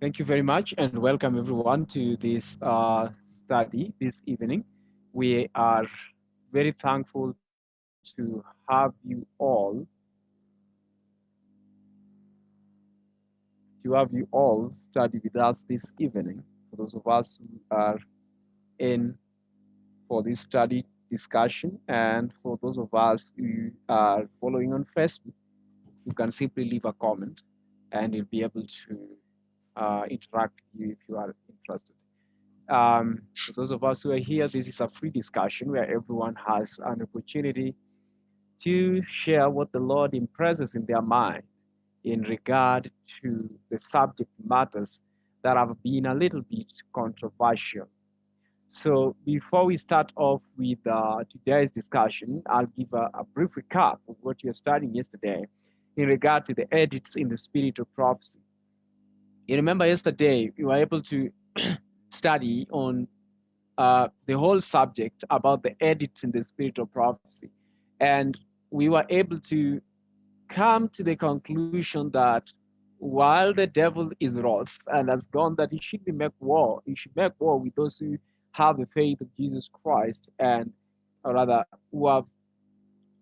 Thank you very much and welcome everyone to this uh, study this evening. We are very thankful to have you all, to have you all study with us this evening. For those of us who are in for this study discussion and for those of us who are following on Facebook, you can simply leave a comment and you'll be able to uh, interact with you if you are interested. Um, for those of us who are here, this is a free discussion where everyone has an opportunity to share what the Lord impresses in their mind in regard to the subject matters that have been a little bit controversial. So before we start off with uh, today's discussion, I'll give a, a brief recap of what you were studying yesterday in regard to the edits in the spirit of prophecy. You remember yesterday we were able to study on uh, the whole subject about the edits in the spirit of prophecy. And we were able to come to the conclusion that while the devil is wrath and has gone that he should be make war, he should make war with those who have the faith of Jesus Christ and or rather who have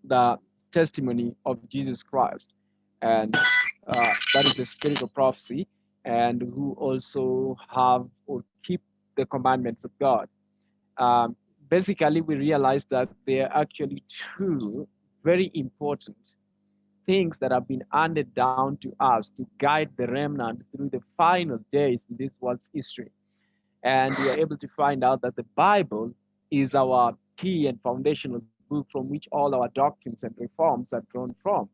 the testimony of Jesus Christ. And uh, that is the spirit of prophecy and who also have or keep the commandments of God. Um, basically, we realize that there are actually two very important things that have been handed down to us to guide the remnant through the final days in this world's history. And we are able to find out that the Bible is our key and foundational book from which all our doctrines and reforms are drawn from.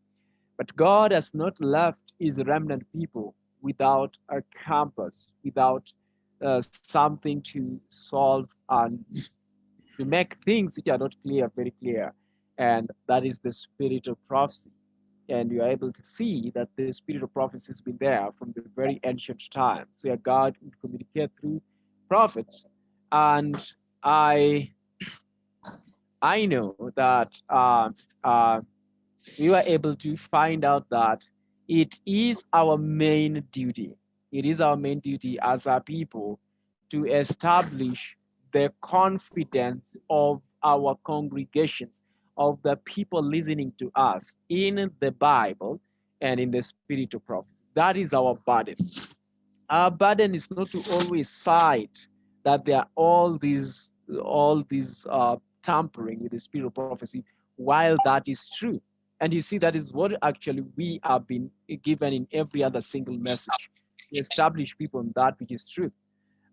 But God has not left his remnant people without a compass, without uh, something to solve and to make things which are not clear very clear. And that is the spirit of prophecy. And you are able to see that the spirit of prophecy has been there from the very ancient times, where God would communicate through prophets. And I, I know that uh, uh, we were able to find out that it is our main duty. It is our main duty as a people to establish the confidence of our congregations, of the people listening to us in the Bible and in the spirit of prophecy. That is our burden. Our burden is not to always cite that there are all these all these uh, tampering with the spirit of prophecy, while that is true. And you see, that is what actually we have been given in every other single message to establish people on that which is true.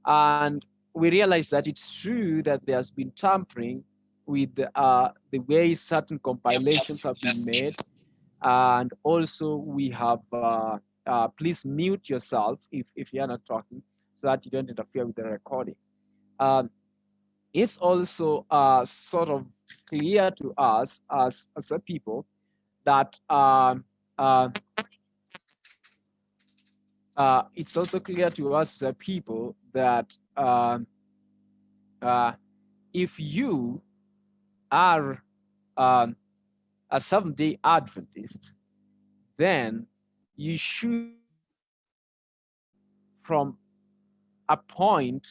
And we realize that it's true that there's been tampering with uh, the way certain compilations have been made. And also we have, uh, uh, please mute yourself if, if you're not talking so that you don't interfere with the recording. Um, it's also uh, sort of clear to us as, as a people that um, uh, uh, it's also clear to us as people that uh, uh, if you are um, a seven day Adventist, then you should, from a point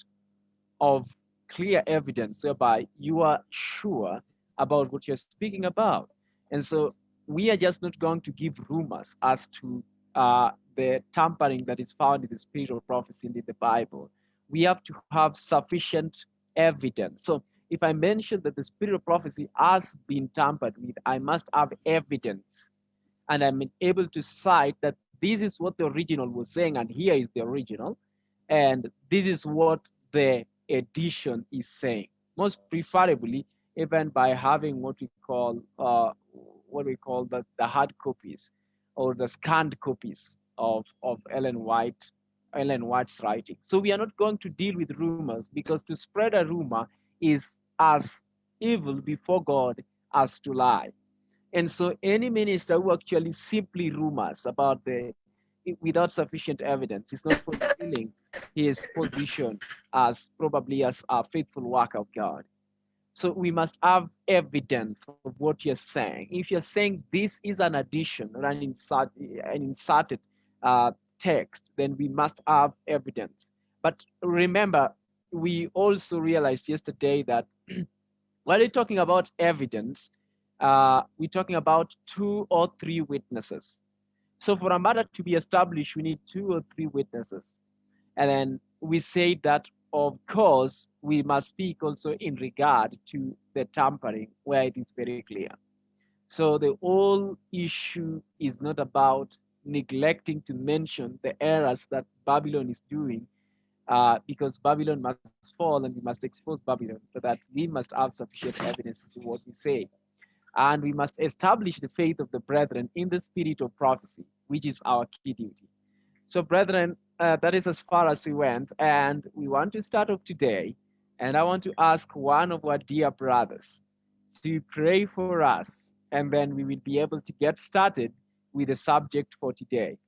of clear evidence whereby you are sure about what you're speaking about. And so we are just not going to give rumors as to uh, the tampering that is found in the spirit of prophecy in the Bible. We have to have sufficient evidence. So if I mention that the spirit of prophecy has been tampered with, I must have evidence. And I'm able to cite that this is what the original was saying, and here is the original. And this is what the edition is saying. Most preferably, even by having what we call uh, what we call the, the hard copies or the scanned copies of, of Ellen White, Ellen White's writing. So we are not going to deal with rumors because to spread a rumor is as evil before God as to lie. And so any minister who actually simply rumors about the without sufficient evidence is not fulfilling his position as probably as a faithful worker of God. So we must have evidence of what you're saying. If you're saying this is an addition or an, insert, an inserted uh, text, then we must have evidence. But remember, we also realized yesterday that while we're talking about evidence, uh, we're talking about two or three witnesses. So for a matter to be established, we need two or three witnesses. And then we say that, of course, we must speak also in regard to the tampering, where it is very clear. So the whole issue is not about neglecting to mention the errors that Babylon is doing, uh, because Babylon must fall and we must expose Babylon, so that we must have sufficient evidence to what we say. And we must establish the faith of the brethren in the spirit of prophecy, which is our key duty. So, brethren, uh, that is as far as we went. And we want to start off today. And I want to ask one of our dear brothers to pray for us. And then we will be able to get started with the subject for today.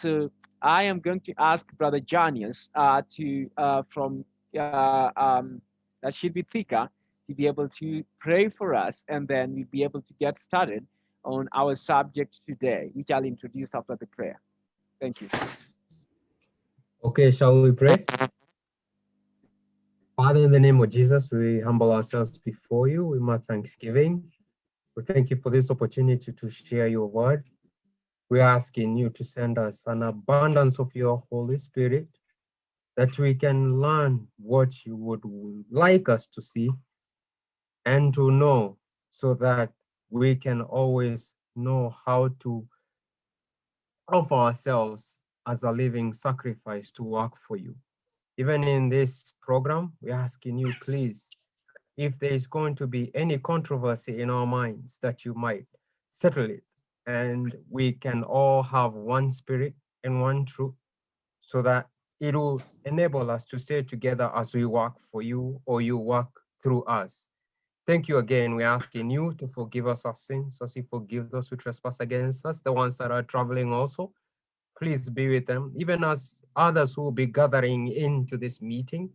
So I am going to ask Brother Janius uh, to uh, from uh, um, that should be Thika to be able to pray for us, and then we'll be able to get started on our subject today, which I'll introduce after the prayer. Thank you. Okay, shall we pray? Father, in the name of Jesus, we humble ourselves before you with my thanksgiving. We thank you for this opportunity to share your word. We're asking you to send us an abundance of your Holy Spirit that we can learn what you would like us to see and to know so that we can always know how to offer ourselves as a living sacrifice to work for you. Even in this program, we're asking you, please, if there is going to be any controversy in our minds, that you might settle it and we can all have one spirit and one truth so that it will enable us to stay together as we work for you or you work through us. Thank you again. We're asking you to forgive us our sins as you forgive those who trespass against us, the ones that are traveling also. Please be with them, even as others who will be gathering into this meeting.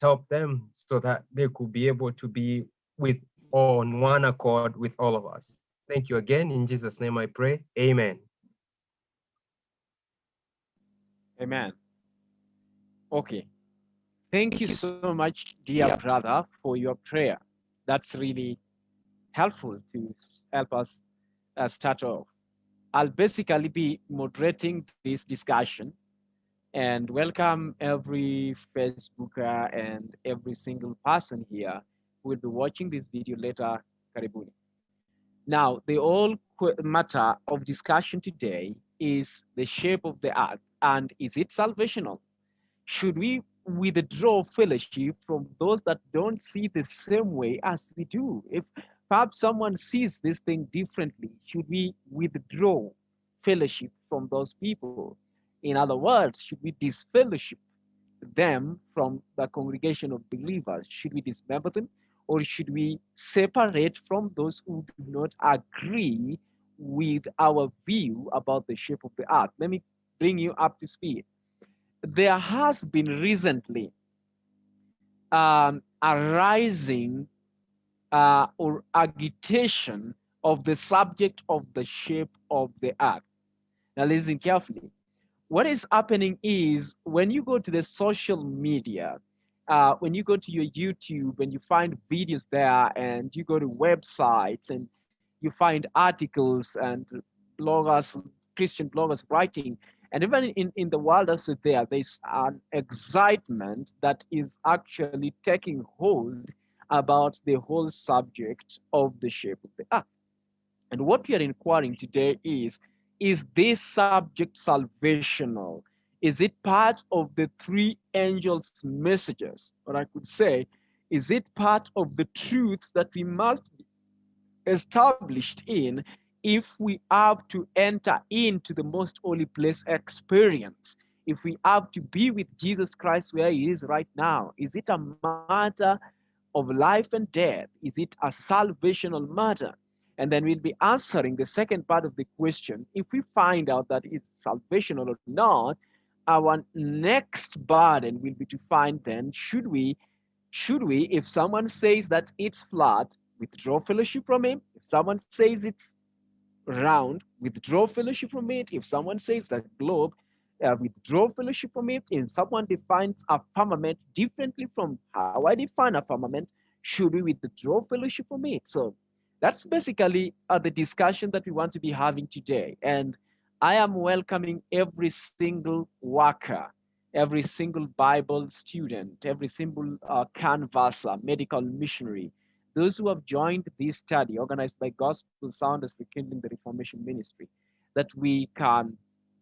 Help them so that they could be able to be with on one accord with all of us. Thank you again. In Jesus' name I pray. Amen. Amen. Okay. Thank you so much, dear brother, for your prayer. That's really helpful to help us uh, start off. I'll basically be moderating this discussion and welcome every Facebooker and every single person here who will be watching this video later. Karibuni. Now, the whole matter of discussion today is the shape of the earth and is it salvational? Should we withdraw fellowship from those that don't see the same way as we do? If perhaps someone sees this thing differently, should we withdraw fellowship from those people? In other words, should we disfellowship them from the congregation of believers? Should we dismember them? or should we separate from those who do not agree with our view about the shape of the earth? Let me bring you up to speed. There has been recently um, a rising uh, or agitation of the subject of the shape of the earth. Now listen carefully. What is happening is when you go to the social media, uh, when you go to your YouTube and you find videos there and you go to websites and you find articles and bloggers, Christian bloggers writing, and even in, in the world also there, there's an excitement that is actually taking hold about the whole subject of the shape of the earth. And what we are inquiring today is, is this subject salvational? Is it part of the three angels' messages? Or I could say, is it part of the truth that we must be established in if we have to enter into the most holy place experience? If we have to be with Jesus Christ where he is right now, is it a matter of life and death? Is it a salvational matter? And then we'll be answering the second part of the question. If we find out that it's salvational or not, our next burden will be to find then should we should we if someone says that it's flat withdraw fellowship from him if someone says it's round withdraw fellowship from it if someone says that globe uh, withdraw fellowship from it. If someone defines a firmament differently from how I define a firmament, should we withdraw fellowship from it? So that's basically uh, the discussion that we want to be having today. And I am welcoming every single worker, every single Bible student, every single uh, canvasser, medical missionary, those who have joined this study organized by Gospel Sounders Rekindling the Reformation Ministry, that we can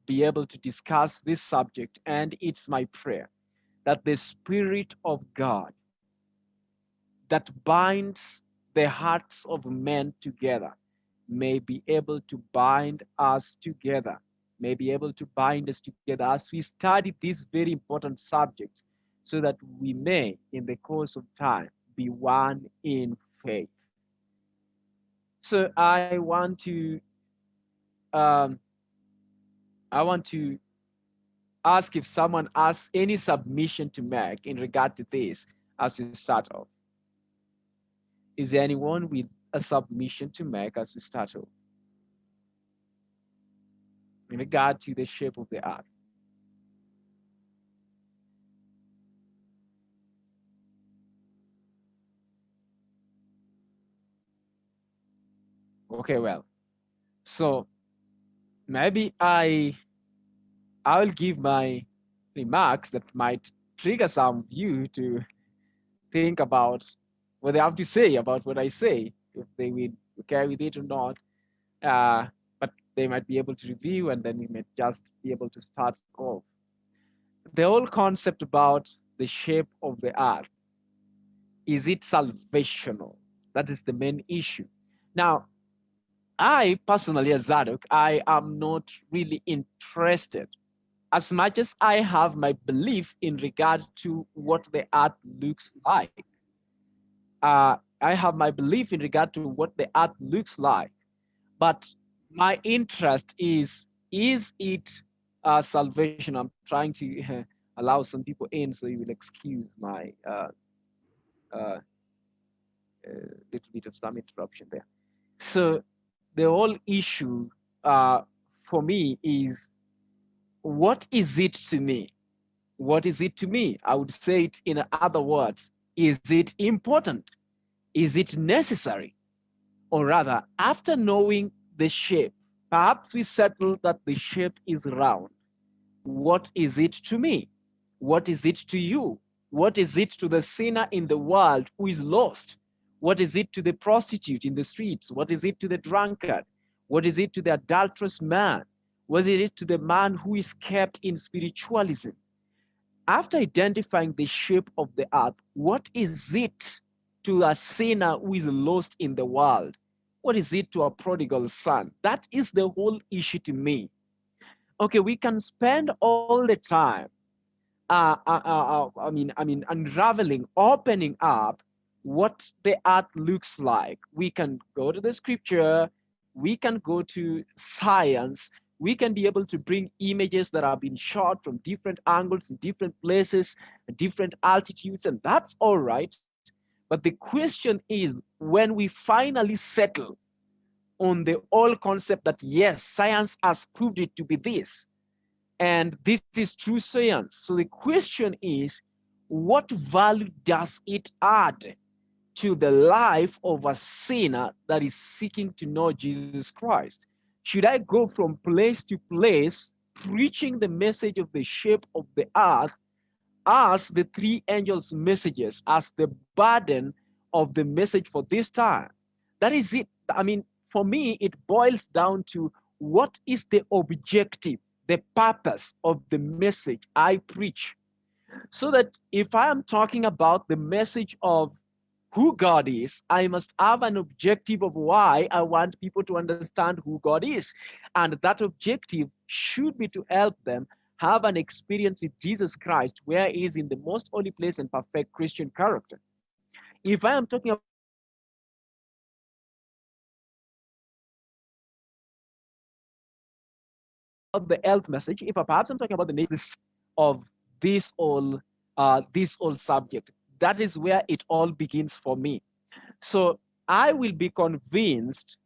be able to discuss this subject. And it's my prayer that the Spirit of God that binds the hearts of men together may be able to bind us together, may be able to bind us together as we study this very important subject so that we may, in the course of time, be one in faith. So I want to um, I want to ask if someone has any submission to make in regard to this as we start off. Is there anyone with a submission to make as we start off? In regard to the shape of the earth. Okay, well, so maybe I I'll give my remarks that might trigger some of you to think about what they have to say about what I say, if they will carry with it or not. Uh, but they might be able to review and then we may just be able to start off. The whole concept about the shape of the earth, is it salvational? That is the main issue. Now, I personally, as Zadok, I am not really interested as much as I have my belief in regard to what the art looks like uh, I have my belief in regard to what the art looks like, but my interest is, is it uh, salvation? I'm trying to uh, allow some people in, so you will excuse my uh, uh, little bit of some interruption there. So the whole issue uh, for me is, what is it to me? What is it to me? I would say it in other words, is it important? Is it necessary? Or rather, after knowing the shape, perhaps we settle that the shape is round. What is it to me? What is it to you? What is it to the sinner in the world who is lost? What is it to the prostitute in the streets? What is it to the drunkard? What is it to the adulterous man? What is it to the man who is kept in spiritualism? After identifying the shape of the earth, what is it to a sinner who is lost in the world? What is it to a prodigal son? That is the whole issue to me. Okay, we can spend all the time, uh, uh, uh, uh I mean, I mean, unraveling, opening up what the earth looks like. We can go to the scripture, we can go to science, we can be able to bring images that have been shot from different angles in different places, different altitudes, and that's all right. But the question is when we finally settle on the old concept that yes, science has proved it to be this, and this is true science. So the question is, what value does it add to the life of a sinner that is seeking to know Jesus Christ? Should I go from place to place preaching the message of the shape of the earth as the three angels' messages, as the burden of the message for this time. That is it. I mean, for me, it boils down to what is the objective, the purpose of the message I preach. So that if I am talking about the message of who God is, I must have an objective of why I want people to understand who God is. And that objective should be to help them have an experience with Jesus Christ, where he is in the most holy place and perfect Christian character. If I am talking about the health message, if I perhaps I'm talking about the nature of this all uh, this whole subject, that is where it all begins for me. So I will be convinced,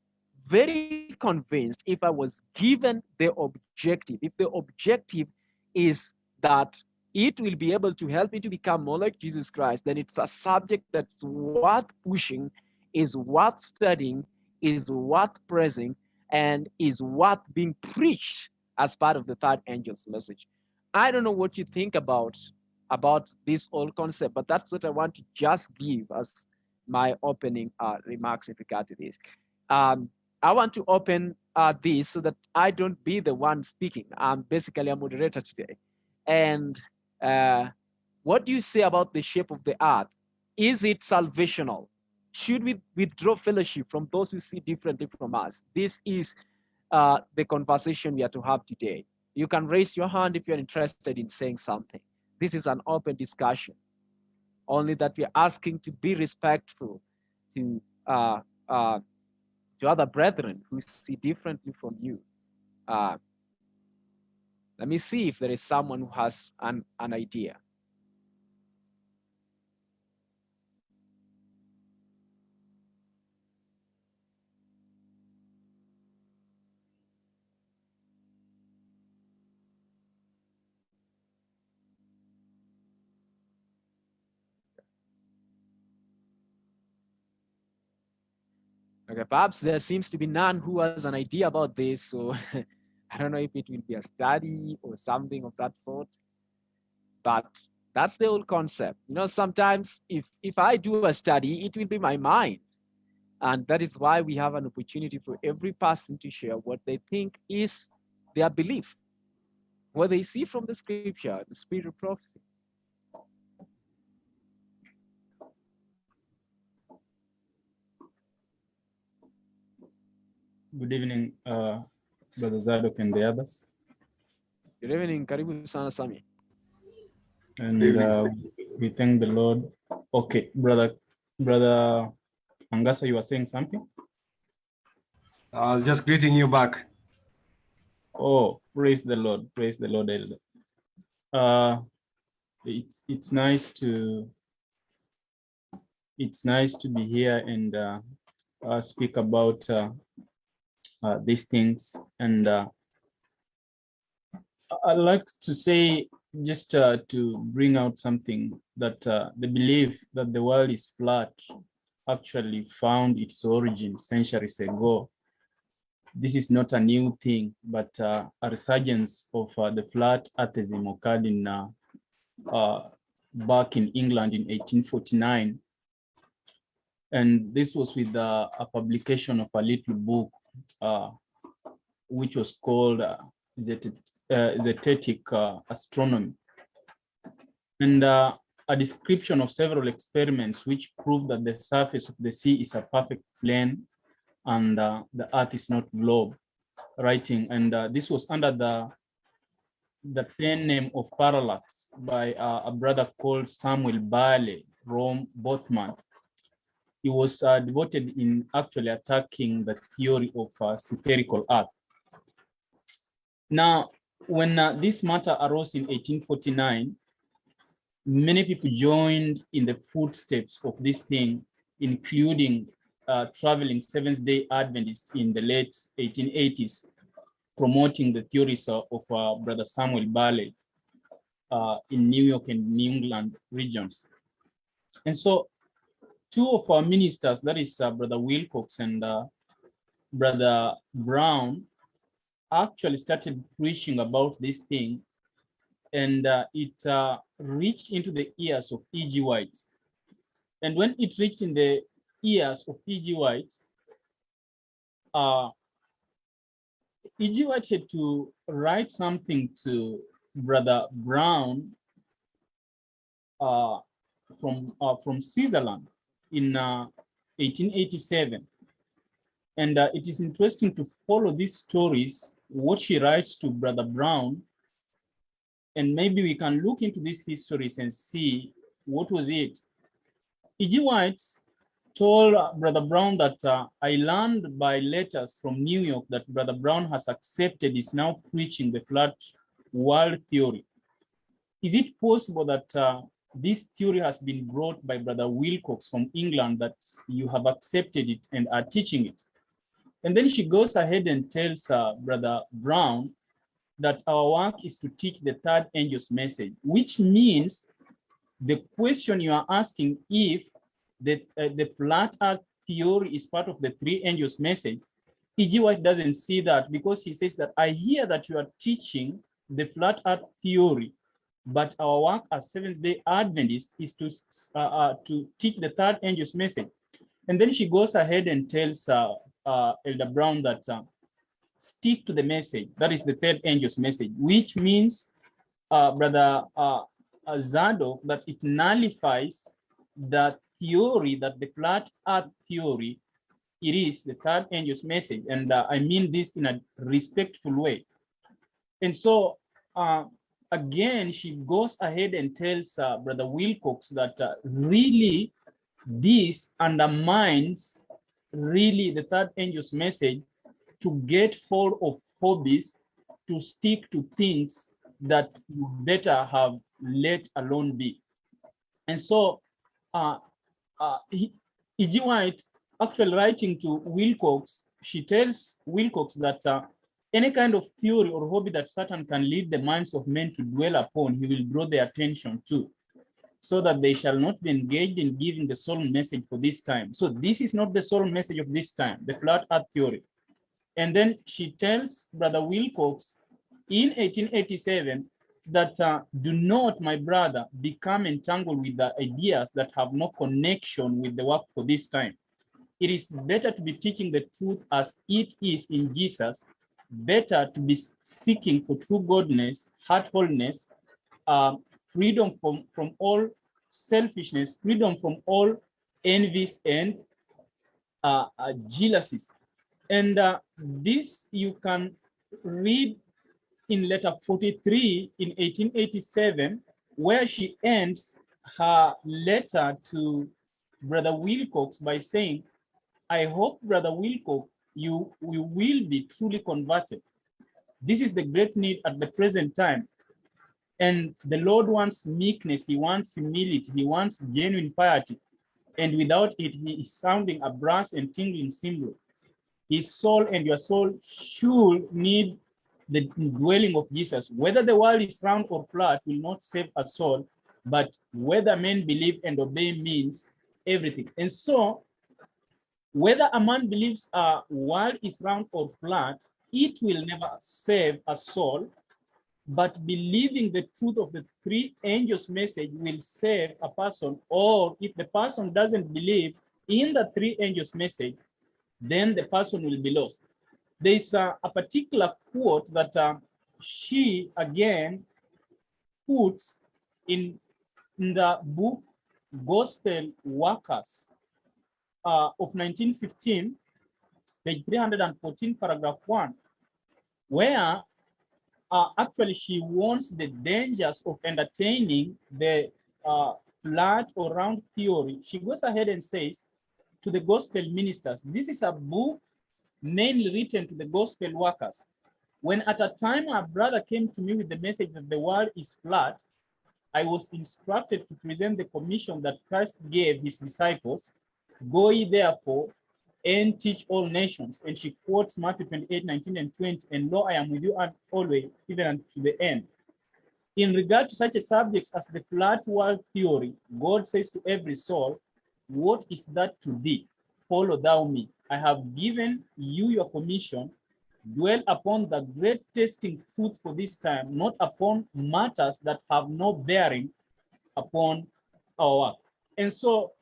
very convinced, if I was given the objective, if the objective is that it will be able to help me to become more like Jesus Christ, then it's a subject that's worth pushing, is worth studying, is worth praising, and is worth being preached as part of the third angel's message. I don't know what you think about about this whole concept, but that's what I want to just give as my opening uh, remarks in regard to this. Um, I want to open uh, this so that I don't be the one speaking. I'm basically a moderator today. And uh, what do you say about the shape of the earth? Is it salvational? Should we withdraw fellowship from those who see differently from us? This is uh, the conversation we are to have today. You can raise your hand if you're interested in saying something. This is an open discussion. Only that we're asking to be respectful to uh, uh, to other brethren who see differently from you. Uh, let me see if there is someone who has an, an idea. Perhaps there seems to be none who has an idea about this. So I don't know if it will be a study or something of that sort. But that's the whole concept. You know, sometimes if if I do a study, it will be my mind. And that is why we have an opportunity for every person to share what they think is their belief, what they see from the scripture, the spirit of prophecy. Good evening, uh, Brother Zadok and the others. Good evening, karibu sana Sami. And uh, we thank the Lord. Okay, Brother, Brother Angasa, you were saying something? I was just greeting you back. Oh, praise the Lord, praise the Lord, Elder. Uh, it's it's nice to it's nice to be here and uh, uh, speak about uh, uh, these things. And uh, I'd like to say, just uh, to bring out something that uh, the belief that the world is flat actually found its origin centuries ago. This is not a new thing, but uh, a resurgence of uh, the flat earthism occurred in back in England in 1849 and this was with uh, a publication of a little book uh, which was called uh, Zetetic uh, uh, Astronomy. And uh, a description of several experiments which prove that the surface of the sea is a perfect plane and uh, the earth is not globe writing and uh, this was under the the pen name of parallax by uh, a brother called samuel bale Rowbotham he was uh, devoted in actually attacking the theory of uh, spherical earth. Now, when uh, this matter arose in 1849, many people joined in the footsteps of this thing, including uh, traveling Seventh-day Adventists in the late 1880s, promoting the theories of, of uh, Brother Samuel Bale uh, in New York and New England regions. And so two of our ministers, that is uh, Brother Wilcox and uh, Brother Brown, actually started preaching about this thing and uh, it uh, reached into the ears of E.G. White. And when it reached in the ears of E.G. White, uh, E.G. White had to write something to Brother Brown uh, from, from Switzerland in uh, 1887. And uh, it is interesting to follow these stories, what she writes to Brother Brown, and maybe we can look into these histories and see what was it. E.G. White told Brother Brown that uh, I learned by letters from New York that Brother Brown has accepted is now preaching the flat world theory. Is it possible that uh, this theory has been brought by Brother Wilcox from England that you have accepted it and are teaching it. And then she goes ahead and tells uh, Brother Brown that our work is to teach the third angel's message, which means the question you are asking if the, uh, the flat earth theory is part of the three angels message, E.G. White doesn't see that because he says that I hear that you are teaching the flat earth theory, but our work as Seventh day Adventists is to, uh, uh, to teach the third angel's message. And then she goes ahead and tells uh, uh, Elder Brown that uh, stick to the message. That is the third angel's message, which means, Brother uh, uh, Zadok, that it nullifies the theory that the flat earth theory, it is the third angel's message. And uh, I mean this in a respectful way. And so uh, again, she goes ahead and tells uh, Brother Wilcox that uh, really this undermines really the third angel's message to get hold of hobbies, to stick to things that you better have let alone be. And so uh, uh, E.G. White, actually writing to Wilcox, she tells Wilcox that uh, any kind of theory or hobby that Satan can lead the minds of men to dwell upon, he will draw their attention to, so that they shall not be engaged in giving the solemn message for this time. So this is not the solemn message of this time, the flat earth theory. And then she tells Brother Wilcox in 1887 that uh, do not, my brother, become entangled with the ideas that have no connection with the work for this time. It is better to be teaching the truth as it is in Jesus, better to be seeking for true godness, heart wholeness, uh, freedom from, from all selfishness, freedom from all envies and uh, uh, jealousies. And uh, this you can read in letter 43 in 1887, where she ends her letter to Brother Wilcox by saying, I hope, Brother Wilcox, you, you will be truly converted. This is the great need at the present time. And the Lord wants meekness, he wants humility, he wants genuine piety. And without it, he is sounding a brass and tingling cymbal his soul and your soul should need the dwelling of Jesus. Whether the world is round or flat will not save a soul, but whether men believe and obey means everything. And so, whether a man believes a world is round or flat, it will never save a soul, but believing the truth of the three angels' message will save a person. Or if the person doesn't believe in the three angels' message, then the person will be lost. There's a, a particular quote that uh, she again puts in, in the book Gospel Workers uh, of 1915, page 314, paragraph 1, where uh, actually she warns the dangers of entertaining the uh, flat or round theory. She goes ahead and says, to the gospel ministers. This is a book mainly written to the gospel workers. When at a time a brother came to me with the message that the world is flat, I was instructed to present the commission that Christ gave his disciples, go ye therefore and teach all nations. And she quotes Matthew 28, 19 and 20, and lo, I am with you always, even to the end. In regard to such a subjects as the flat world theory, God says to every soul, what is that to thee? Follow thou me. I have given you your commission. Dwell upon the great testing truth for this time, not upon matters that have no bearing upon our work. And so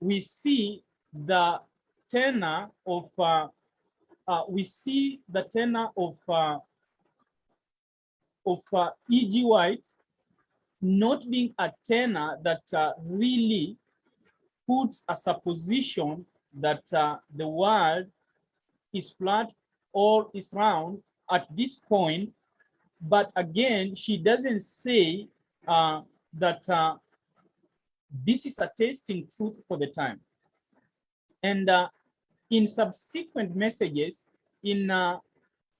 we see the tenor of, uh, uh, we see the tenor of, uh, of uh, E.G. White not being a tenor that uh, really puts a supposition that uh, the world is flat or is round at this point, but again, she doesn't say that this is a tasting truth for the time. And uh, in subsequent messages, in uh,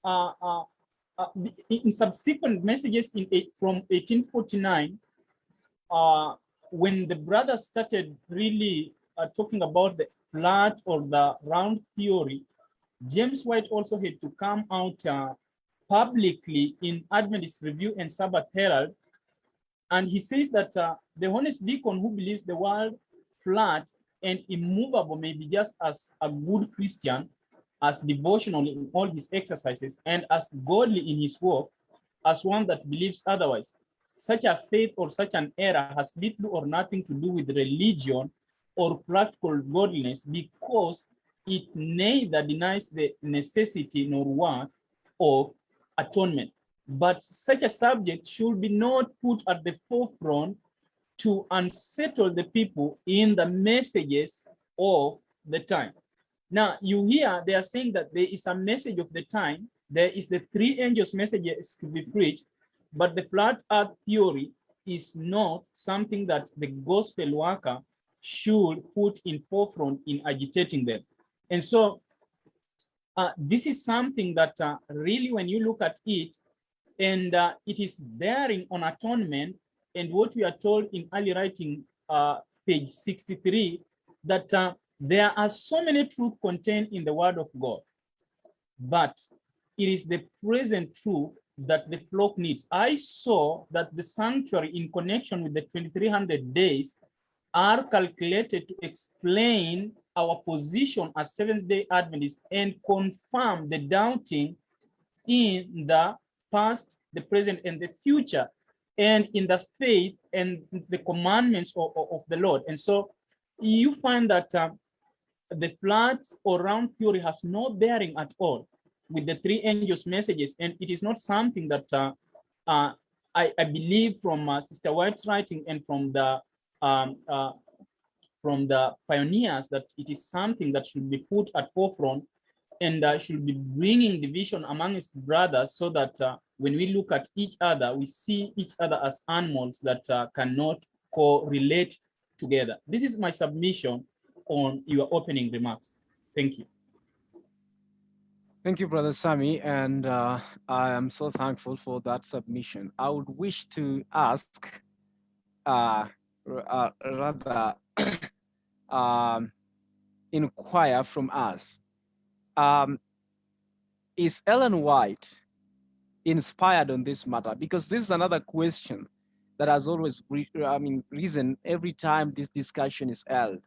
uh, in subsequent messages in from 1849, when the brothers started really uh, talking about the flat or the round theory, James White also had to come out uh, publicly in Adventist Review and Sabbath Herald. And he says that uh, the honest deacon who believes the world flat and immovable may be just as a good Christian, as devotional in all his exercises, and as godly in his work, as one that believes otherwise. Such a faith or such an error has little or nothing to do with religion or practical godliness because it neither denies the necessity nor worth of atonement. But such a subject should be not put at the forefront to unsettle the people in the messages of the time. Now, you hear they are saying that there is a message of the time. There is the three angels' messages to be preached, but the flat earth theory is not something that the gospel worker should put in forefront in agitating them. And so uh, this is something that uh, really, when you look at it, and uh, it is bearing on atonement, and what we are told in early writing, uh, page 63, that uh, there are so many truths contained in the word of God, but it is the present truth that the flock needs. I saw that the sanctuary in connection with the 2300 days are calculated to explain our position as Seventh-day Adventists and confirm the doubting in the past, the present, and the future, and in the faith and the commandments of, of, of the Lord. And so you find that uh, the flat or round theory has no bearing at all with the three angels messages, and it is not something that uh, uh, I, I, believe from uh, Sister White's writing and from the um, uh, from the pioneers that it is something that should be put at forefront and uh, should be bringing division among its brothers so that uh, when we look at each other, we see each other as animals that uh, cannot correlate together. This is my submission on your opening remarks. Thank you. Thank you, Brother Sami, and uh, I am so thankful for that submission. I would wish to ask, uh, uh, rather, um, inquire from us. Um, is Ellen White inspired on this matter? Because this is another question that has always, I mean, reason every time this discussion is held.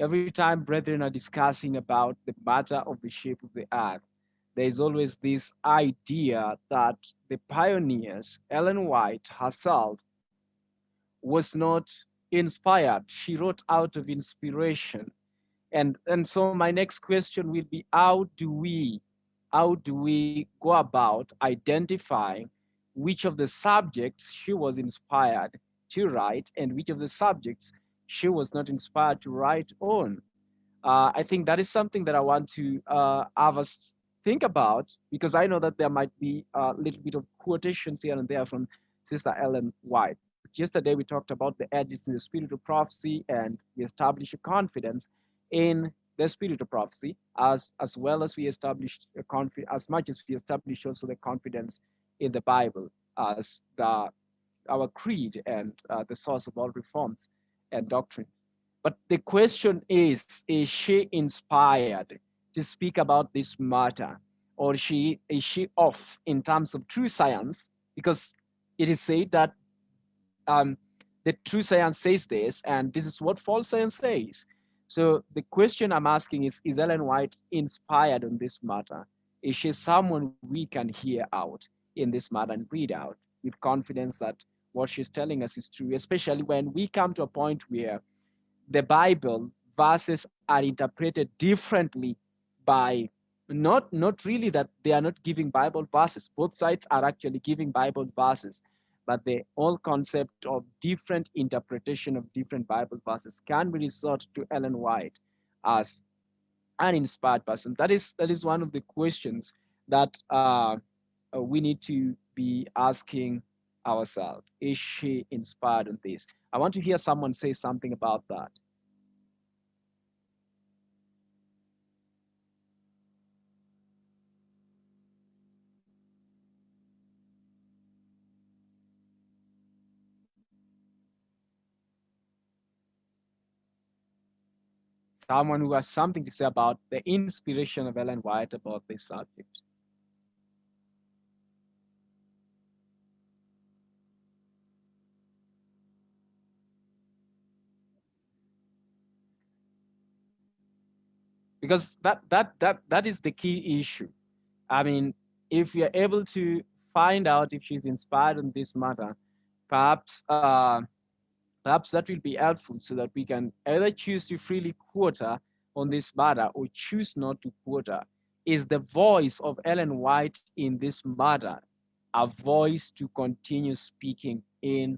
Every time brethren are discussing about the matter of the shape of the earth, there is always this idea that the pioneers, Ellen White herself, was not inspired. She wrote out of inspiration. And, and so my next question will be, how do we, how do we go about identifying which of the subjects she was inspired to write and which of the subjects she was not inspired to write on? Uh, I think that is something that I want to uh, have us think about because I know that there might be a little bit of quotations here and there from Sister Ellen White. Yesterday, we talked about the edges in the spirit of prophecy, and we established a confidence in the spirit of prophecy, as as well as we established a confidence, as much as we established also the confidence in the Bible as the our creed and uh, the source of all reforms and doctrine. But the question is, is she inspired to speak about this matter? Or she is she off in terms of true science? Because it is said that um, the true science says this, and this is what false science says. So the question I'm asking is, is Ellen White inspired on this matter? Is she someone we can hear out in this matter and read out with confidence that what she's telling us is true, especially when we come to a point where the Bible verses are interpreted differently by not, not really that they are not giving Bible verses. Both sides are actually giving Bible verses but the whole concept of different interpretation of different Bible verses can be resort to Ellen White as an inspired person. That is that is one of the questions that uh, uh we need to be asking ourselves. Is she inspired on this? I want to hear someone say something about that. someone who has something to say about the inspiration of Ellen White about this subject. Because that that that that is the key issue. I mean, if you're able to find out if she's inspired on this matter, perhaps uh, perhaps that will be helpful so that we can either choose to freely quote her on this matter or choose not to quote her. Is the voice of Ellen White in this matter a voice to continue speaking in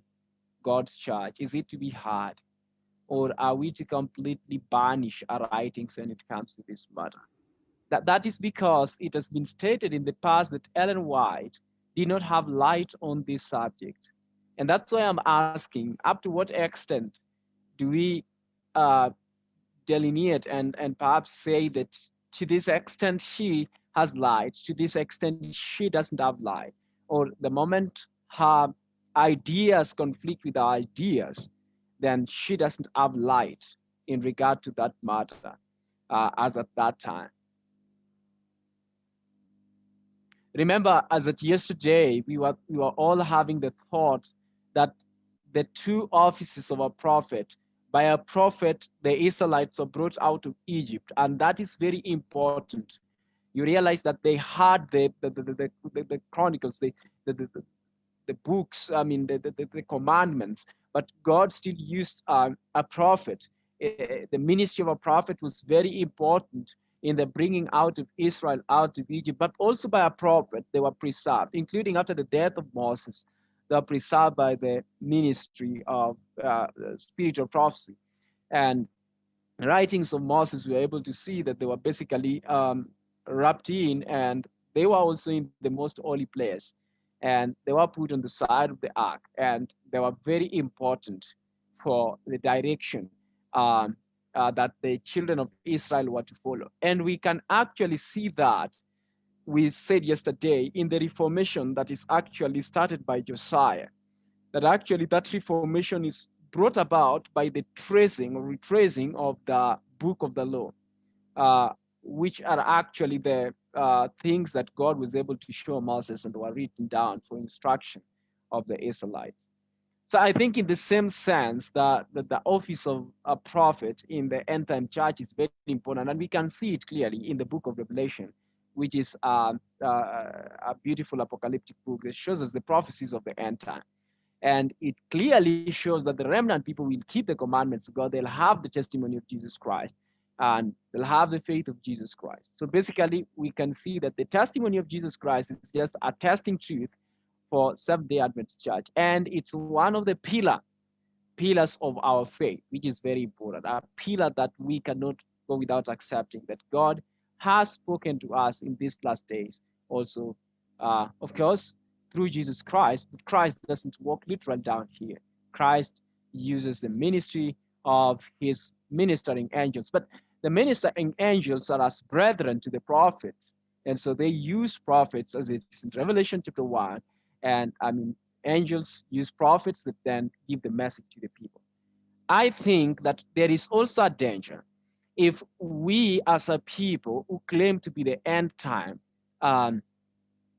God's church? Is it to be heard? Or are we to completely banish our writings when it comes to this matter? That, that is because it has been stated in the past that Ellen White did not have light on this subject. And that's why I'm asking up to what extent do we uh, delineate and, and perhaps say that to this extent she has light, to this extent she doesn't have light, or the moment her ideas conflict with our ideas, then she doesn't have light in regard to that matter uh, as at that time. Remember, as at yesterday, we were, we were all having the thought that the two offices of a prophet, by a prophet, the Israelites were brought out of Egypt, and that is very important. You realize that they had the the, the, the, the, the chronicles, the, the, the, the books, I mean, the, the, the commandments, but God still used uh, a prophet. Uh, the ministry of a prophet was very important in the bringing out of Israel out of Egypt, but also by a prophet, they were preserved, including after the death of Moses, they were preserved by the ministry of uh, spiritual prophecy. And writings of Moses, we are able to see that they were basically um, wrapped in and they were also in the most holy place and they were put on the side of the ark and they were very important for the direction um, uh, that the children of Israel were to follow. And we can actually see that we said yesterday in the reformation that is actually started by Josiah, that actually that reformation is brought about by the tracing or retracing of the book of the law, uh, which are actually the uh, things that God was able to show Moses and were written down for instruction of the Israelites. So I think in the same sense that, that the office of a prophet in the end time church is very important. And we can see it clearly in the book of Revelation, which is uh, uh, a beautiful apocalyptic book that shows us the prophecies of the end time. And it clearly shows that the remnant people will keep the commandments of God. They'll have the testimony of Jesus Christ and they'll have the faith of Jesus Christ. So basically, we can see that the testimony of Jesus Christ is just a testing truth for Seventh-day Adventist Church. And it's one of the pillar, pillars of our faith, which is very important, a pillar that we cannot go without accepting, that God has spoken to us in these last days. Also, uh, of course, through Jesus Christ, but Christ doesn't walk literal down here. Christ uses the ministry of his ministering angels. But the ministering angels are as brethren to the prophets. And so they use prophets as it's in Revelation chapter 1 and I mean, angels use prophets that then give the message to the people. I think that there is also a danger if we as a people who claim to be the end time um,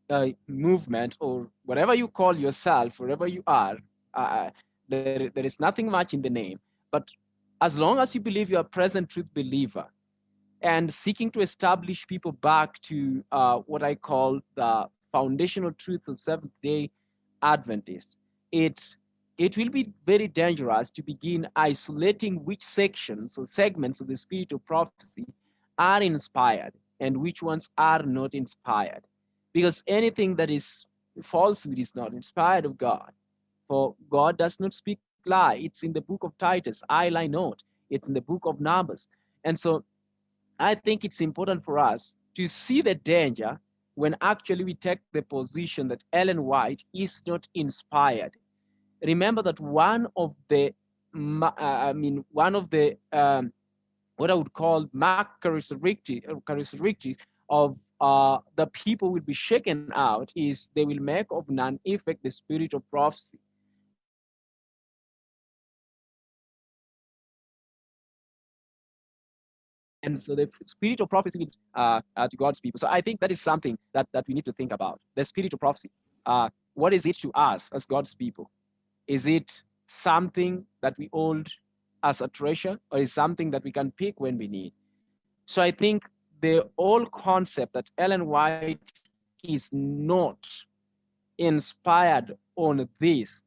uh, movement or whatever you call yourself, wherever you are, uh, there, there is nothing much in the name. But as long as you believe you're a present truth believer and seeking to establish people back to uh, what I call the foundational truths of Seventh day Adventists, it, it will be very dangerous to begin isolating which sections or segments of the spirit of prophecy are inspired and which ones are not inspired. Because anything that is falsehood is not inspired of God. For God does not speak lie. It's in the book of Titus, I lie not. It's in the book of Numbers. And so I think it's important for us to see the danger when actually we take the position that Ellen White is not inspired. Remember that one of the, uh, I mean, one of the, um, what I would call mark characteristics of uh, the people will be shaken out is they will make of none effect the spirit of prophecy. and so the spirit of prophecy is uh, uh, to God's people. So I think that is something that, that we need to think about. The spirit of prophecy. Uh, what is it to us as God's people? Is it something that we hold as a treasure or is something that we can pick when we need? So I think the whole concept that Ellen White is not inspired on this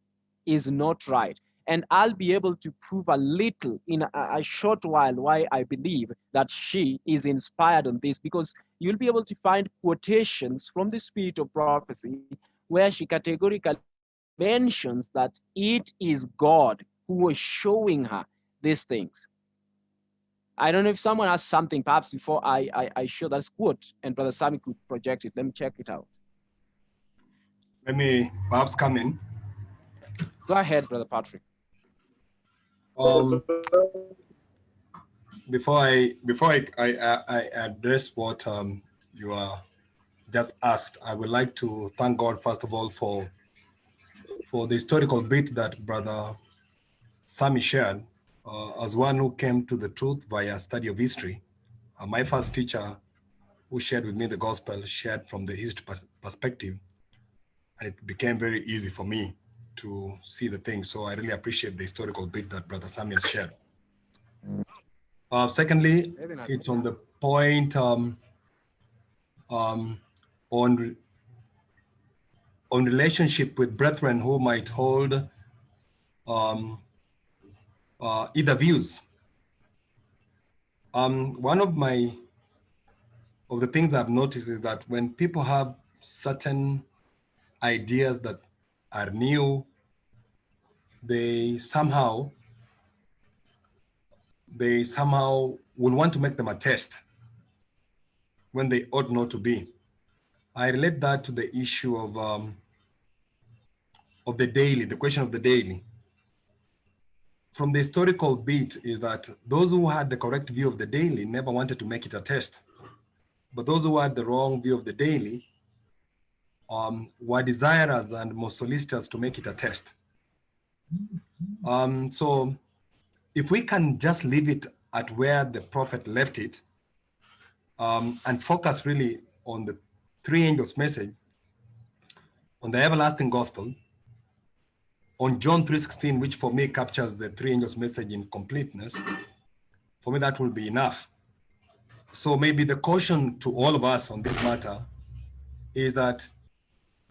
is not right. And I'll be able to prove a little in a, a, short while why I believe that she is inspired on this, because you'll be able to find quotations from the spirit of prophecy where she categorically mentions that it is God who was showing her these things. I don't know if someone has something, perhaps before I, I, I show that quote and Brother Sammy could project it. Let me check it out. Let me perhaps come in. Go ahead, Brother Patrick. Um, before I before I, I, I address what um, you are just asked, I would like to thank God first of all for for the historical bit that Brother Sammy shared. Uh, as one who came to the truth via study of history, uh, my first teacher who shared with me the gospel shared from the history perspective, and it became very easy for me to see the thing. So I really appreciate the historical bit that Brother Sammy has shared. Uh, secondly, it's on the point um, um, on on relationship with brethren who might hold um, uh, either views. Um, one of my of the things I've noticed is that when people have certain ideas that are new, they somehow they somehow will want to make them a test when they ought not to be. I relate that to the issue of um, of the daily, the question of the daily. From the historical beat is that those who had the correct view of the daily never wanted to make it a test. But those who had the wrong view of the daily um, were desirous and more solicitous to make it a test. Um, so if we can just leave it at where the prophet left it um, and focus really on the three angels message, on the everlasting gospel, on John 3.16, which for me captures the three angels message in completeness, for me that will be enough. So maybe the caution to all of us on this matter is that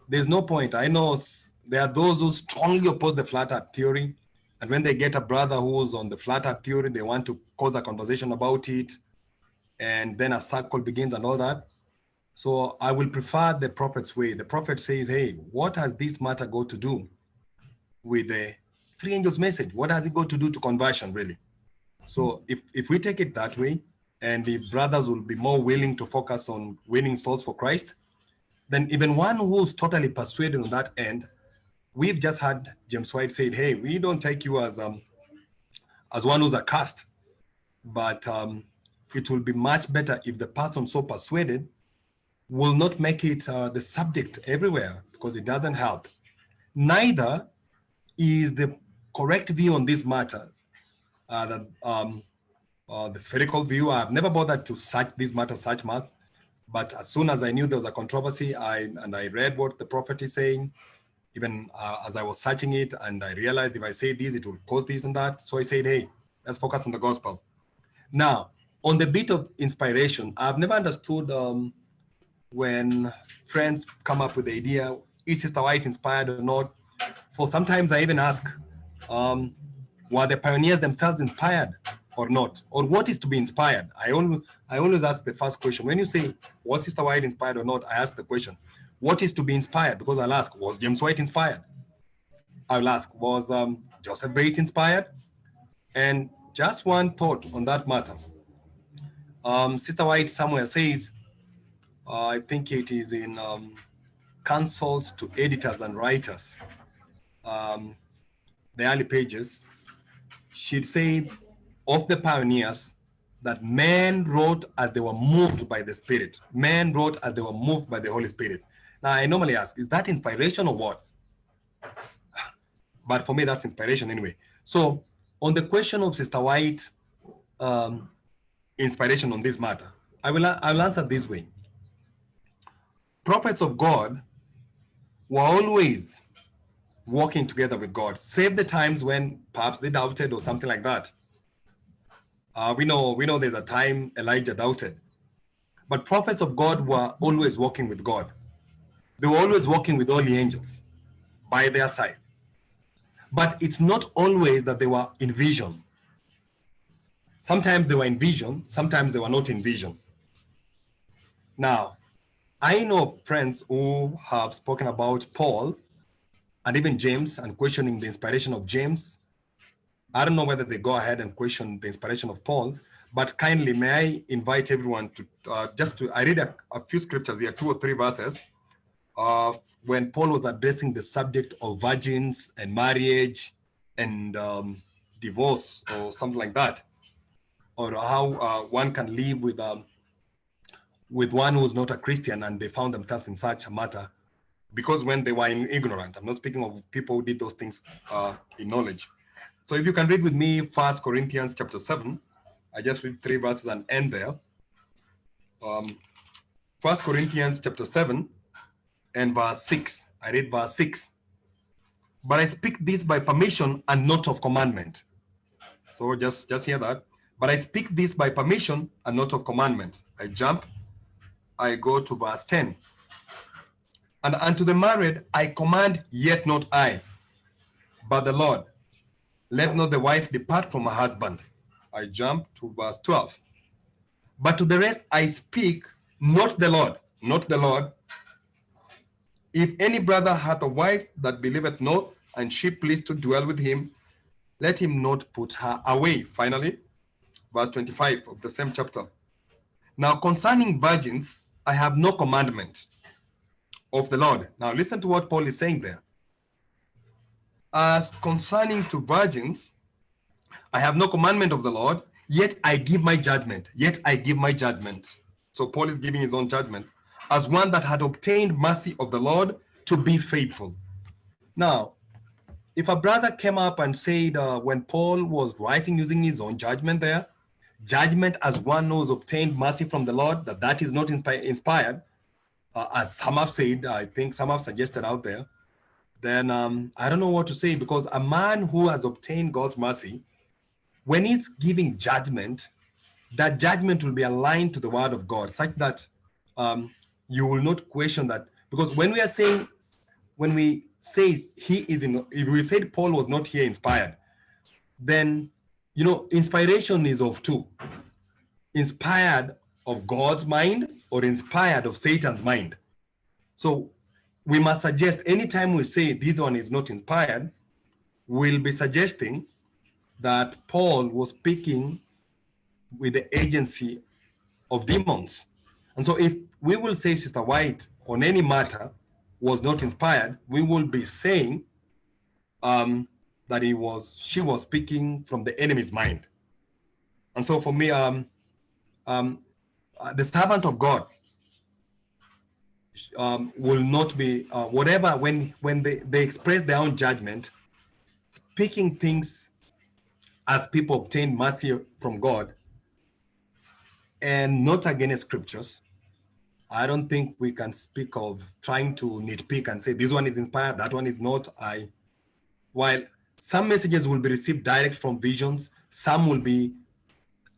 there's no point. I know there are those who strongly oppose the flat earth theory. And when they get a brother who's on the flat earth theory, they want to cause a conversation about it. And then a circle begins and all that. So I will prefer the prophet's way. The prophet says, hey, what has this matter got to do with the three angels message? What has it got to do to conversion, really? So if, if we take it that way, and the brothers will be more willing to focus on winning souls for Christ, then even one who's totally persuaded on that end, we've just had James White said, hey, we don't take you as um, as one who's a cast, but um, it will be much better if the person so persuaded will not make it uh, the subject everywhere because it doesn't help. Neither is the correct view on this matter, uh, that, um, uh, the spherical view. I've never bothered to search this matter such much, but as soon as I knew there was a controversy, I and I read what the prophet is saying, even uh, as I was searching it, and I realized if I say this, it will cause this and that. So I said, hey, let's focus on the gospel. Now, on the bit of inspiration, I've never understood um, when friends come up with the idea, is Sister White inspired or not? For sometimes I even ask, um, were the pioneers themselves inspired or not? Or what is to be inspired? I always, I always ask the first question. When you say, was Sister White inspired or not? I ask the question, what is to be inspired? Because I'll ask, was James White inspired? I'll ask, was um, Joseph Bates inspired? And just one thought on that matter. Um, Sister White somewhere says, uh, I think it is in um, counsels to editors and writers, um, the early pages, she'd say of the pioneers that men wrote as they were moved by the Spirit. Men wrote as they were moved by the Holy Spirit. Now, I normally ask, is that inspiration or what? But for me, that's inspiration anyway. So on the question of Sister White um, inspiration on this matter, I will, I will answer this way. Prophets of God were always working together with God, save the times when perhaps they doubted or something like that. Uh, we know we know there's a time Elijah doubted, but prophets of God were always walking with God. They were always walking with all the angels by their side. But it's not always that they were in vision. Sometimes they were in vision, sometimes they were not in vision. Now, I know friends who have spoken about Paul and even James and questioning the inspiration of James. I don't know whether they go ahead and question the inspiration of Paul, but kindly may I invite everyone to uh, just to, I read a, a, few scriptures here, two or three verses, uh, when Paul was addressing the subject of virgins and marriage and um, divorce or something like that, or how uh, one can live with um, with one who's not a Christian and they found themselves in such a matter because when they were in ignorant, I'm not speaking of people who did those things uh, in knowledge. So if you can read with me First Corinthians chapter 7, I just read three verses and end there. Um, First Corinthians chapter 7 and verse 6. I read verse 6. But I speak this by permission and not of commandment. So just, just hear that. But I speak this by permission and not of commandment. I jump I go to verse 10. And unto the married I command, yet not I, but the Lord. Let not the wife depart from her husband. I jump to verse 12. But to the rest I speak, not the Lord, not the Lord. If any brother hath a wife that believeth not, and she pleased to dwell with him, let him not put her away. Finally, verse 25 of the same chapter. Now concerning virgins, I have no commandment of the Lord. Now listen to what Paul is saying there. As concerning to virgins, I have no commandment of the Lord, yet I give my judgment, yet I give my judgment. So Paul is giving his own judgment as one that had obtained mercy of the Lord to be faithful. Now, if a brother came up and said uh, when Paul was writing using his own judgment there, judgment as one who's obtained mercy from the Lord, that that is not inspired, uh, as some have said, I think some have suggested out there, then um, I don't know what to say because a man who has obtained God's mercy, when he's giving judgment, that judgment will be aligned to the word of God such that um, you will not question that. Because when we are saying, when we say he is in, if we said Paul was not here inspired, then you know, inspiration is of two. Inspired of God's mind or inspired of Satan's mind. So we must suggest anytime we say this one is not inspired, we'll be suggesting that Paul was speaking with the agency of demons. And so if we will say Sister White on any matter was not inspired, we will be saying um, that he was, she was speaking from the enemy's mind. And so for me, um, um, uh, the servant of God um, will not be, uh, whatever, when, when they, they express their own judgment, speaking things as people obtain mercy from God and not against scriptures, I don't think we can speak of trying to nitpick and say this one is inspired, that one is not. I, while some messages will be received direct from visions. Some will be,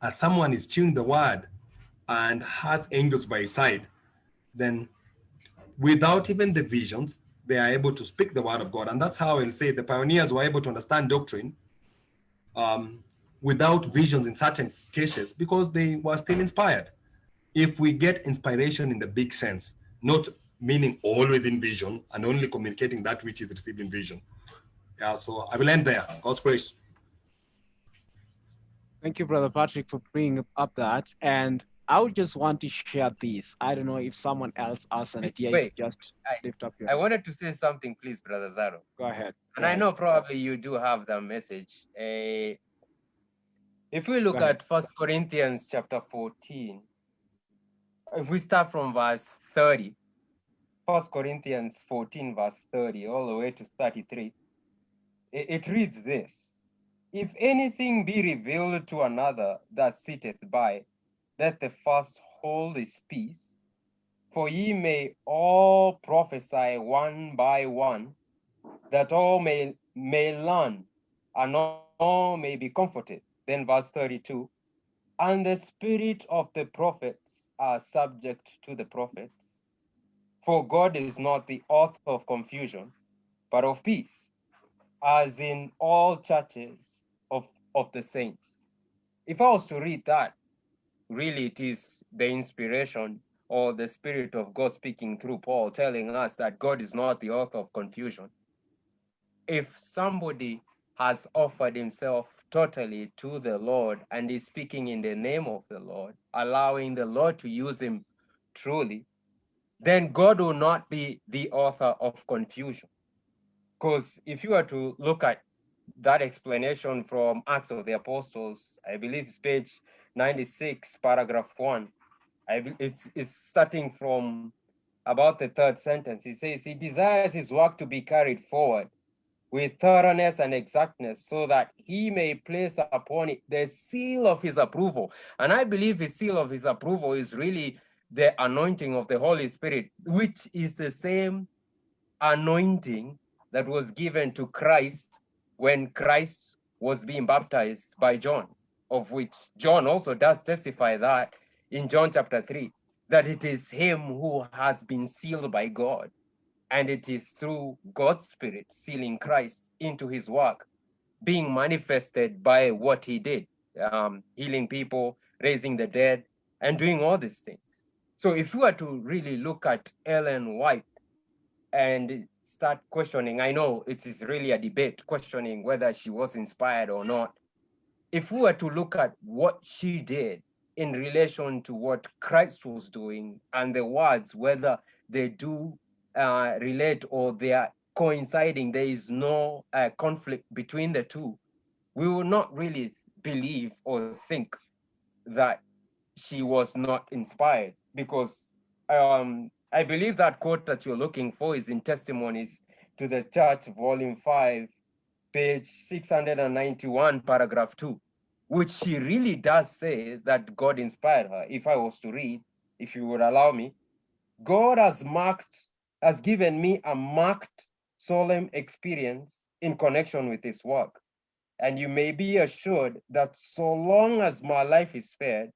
as someone is chewing the word and has angels by his side, then without even the visions, they are able to speak the word of God. And that's how I'll say the pioneers were able to understand doctrine um, without visions in certain cases because they were still inspired. If we get inspiration in the big sense, not meaning always in vision and only communicating that which is received in vision, yeah, so I will end there. God's grace. Thank you, Brother Patrick, for bringing up that. And I would just want to share this. I don't know if someone else has an idea. Wait, just I, lift up your. I wanted to say something, please, Brother Zaro. Go ahead. And I know probably you do have the message. Uh, if we look at First Corinthians chapter 14, if we start from verse 30, First Corinthians 14, verse 30, all the way to 33, it, reads this, if anything be revealed to another that sitteth by, let the first hold his peace, for ye may all prophesy one by one, that all may, may learn, and all may be comforted. Then verse 32, and the spirit of the prophets are subject to the prophets. For God is not the author of confusion, but of peace, as in all churches of, of the saints. If I was to read that, really it is the inspiration or the spirit of God speaking through Paul telling us that God is not the author of confusion. If somebody has offered himself totally to the Lord and is speaking in the name of the Lord, allowing the Lord to use him truly, then God will not be the author of confusion. Because if you were to look at that explanation from Acts of the Apostles, I believe it's page 96, paragraph 1, I, it's, it's starting from about the third sentence. He says, He desires His work to be carried forward with thoroughness and exactness so that he may place upon it the seal of his approval. And I believe the seal of his approval is really the anointing of the Holy Spirit, which is the same anointing that was given to Christ when Christ was being baptized by John, of which John also does testify that in John chapter 3, that it is him who has been sealed by God and it is through God's Spirit sealing Christ into his work, being manifested by what he did, um, healing people, raising the dead, and doing all these things. So if you were to really look at Ellen White and start questioning, I know it is really a debate questioning whether she was inspired or not. If we were to look at what she did in relation to what Christ was doing and the words, whether they do uh, relate or they are coinciding, there is no uh, conflict between the two, we will not really believe or think that she was not inspired because um, I believe that quote that you're looking for is in Testimonies to the Church, Volume 5, page 691, paragraph 2, which she really does say that God inspired her. If I was to read, if you would allow me, God has marked has given me a marked solemn experience in connection with this work. And you may be assured that so long as my life is spared,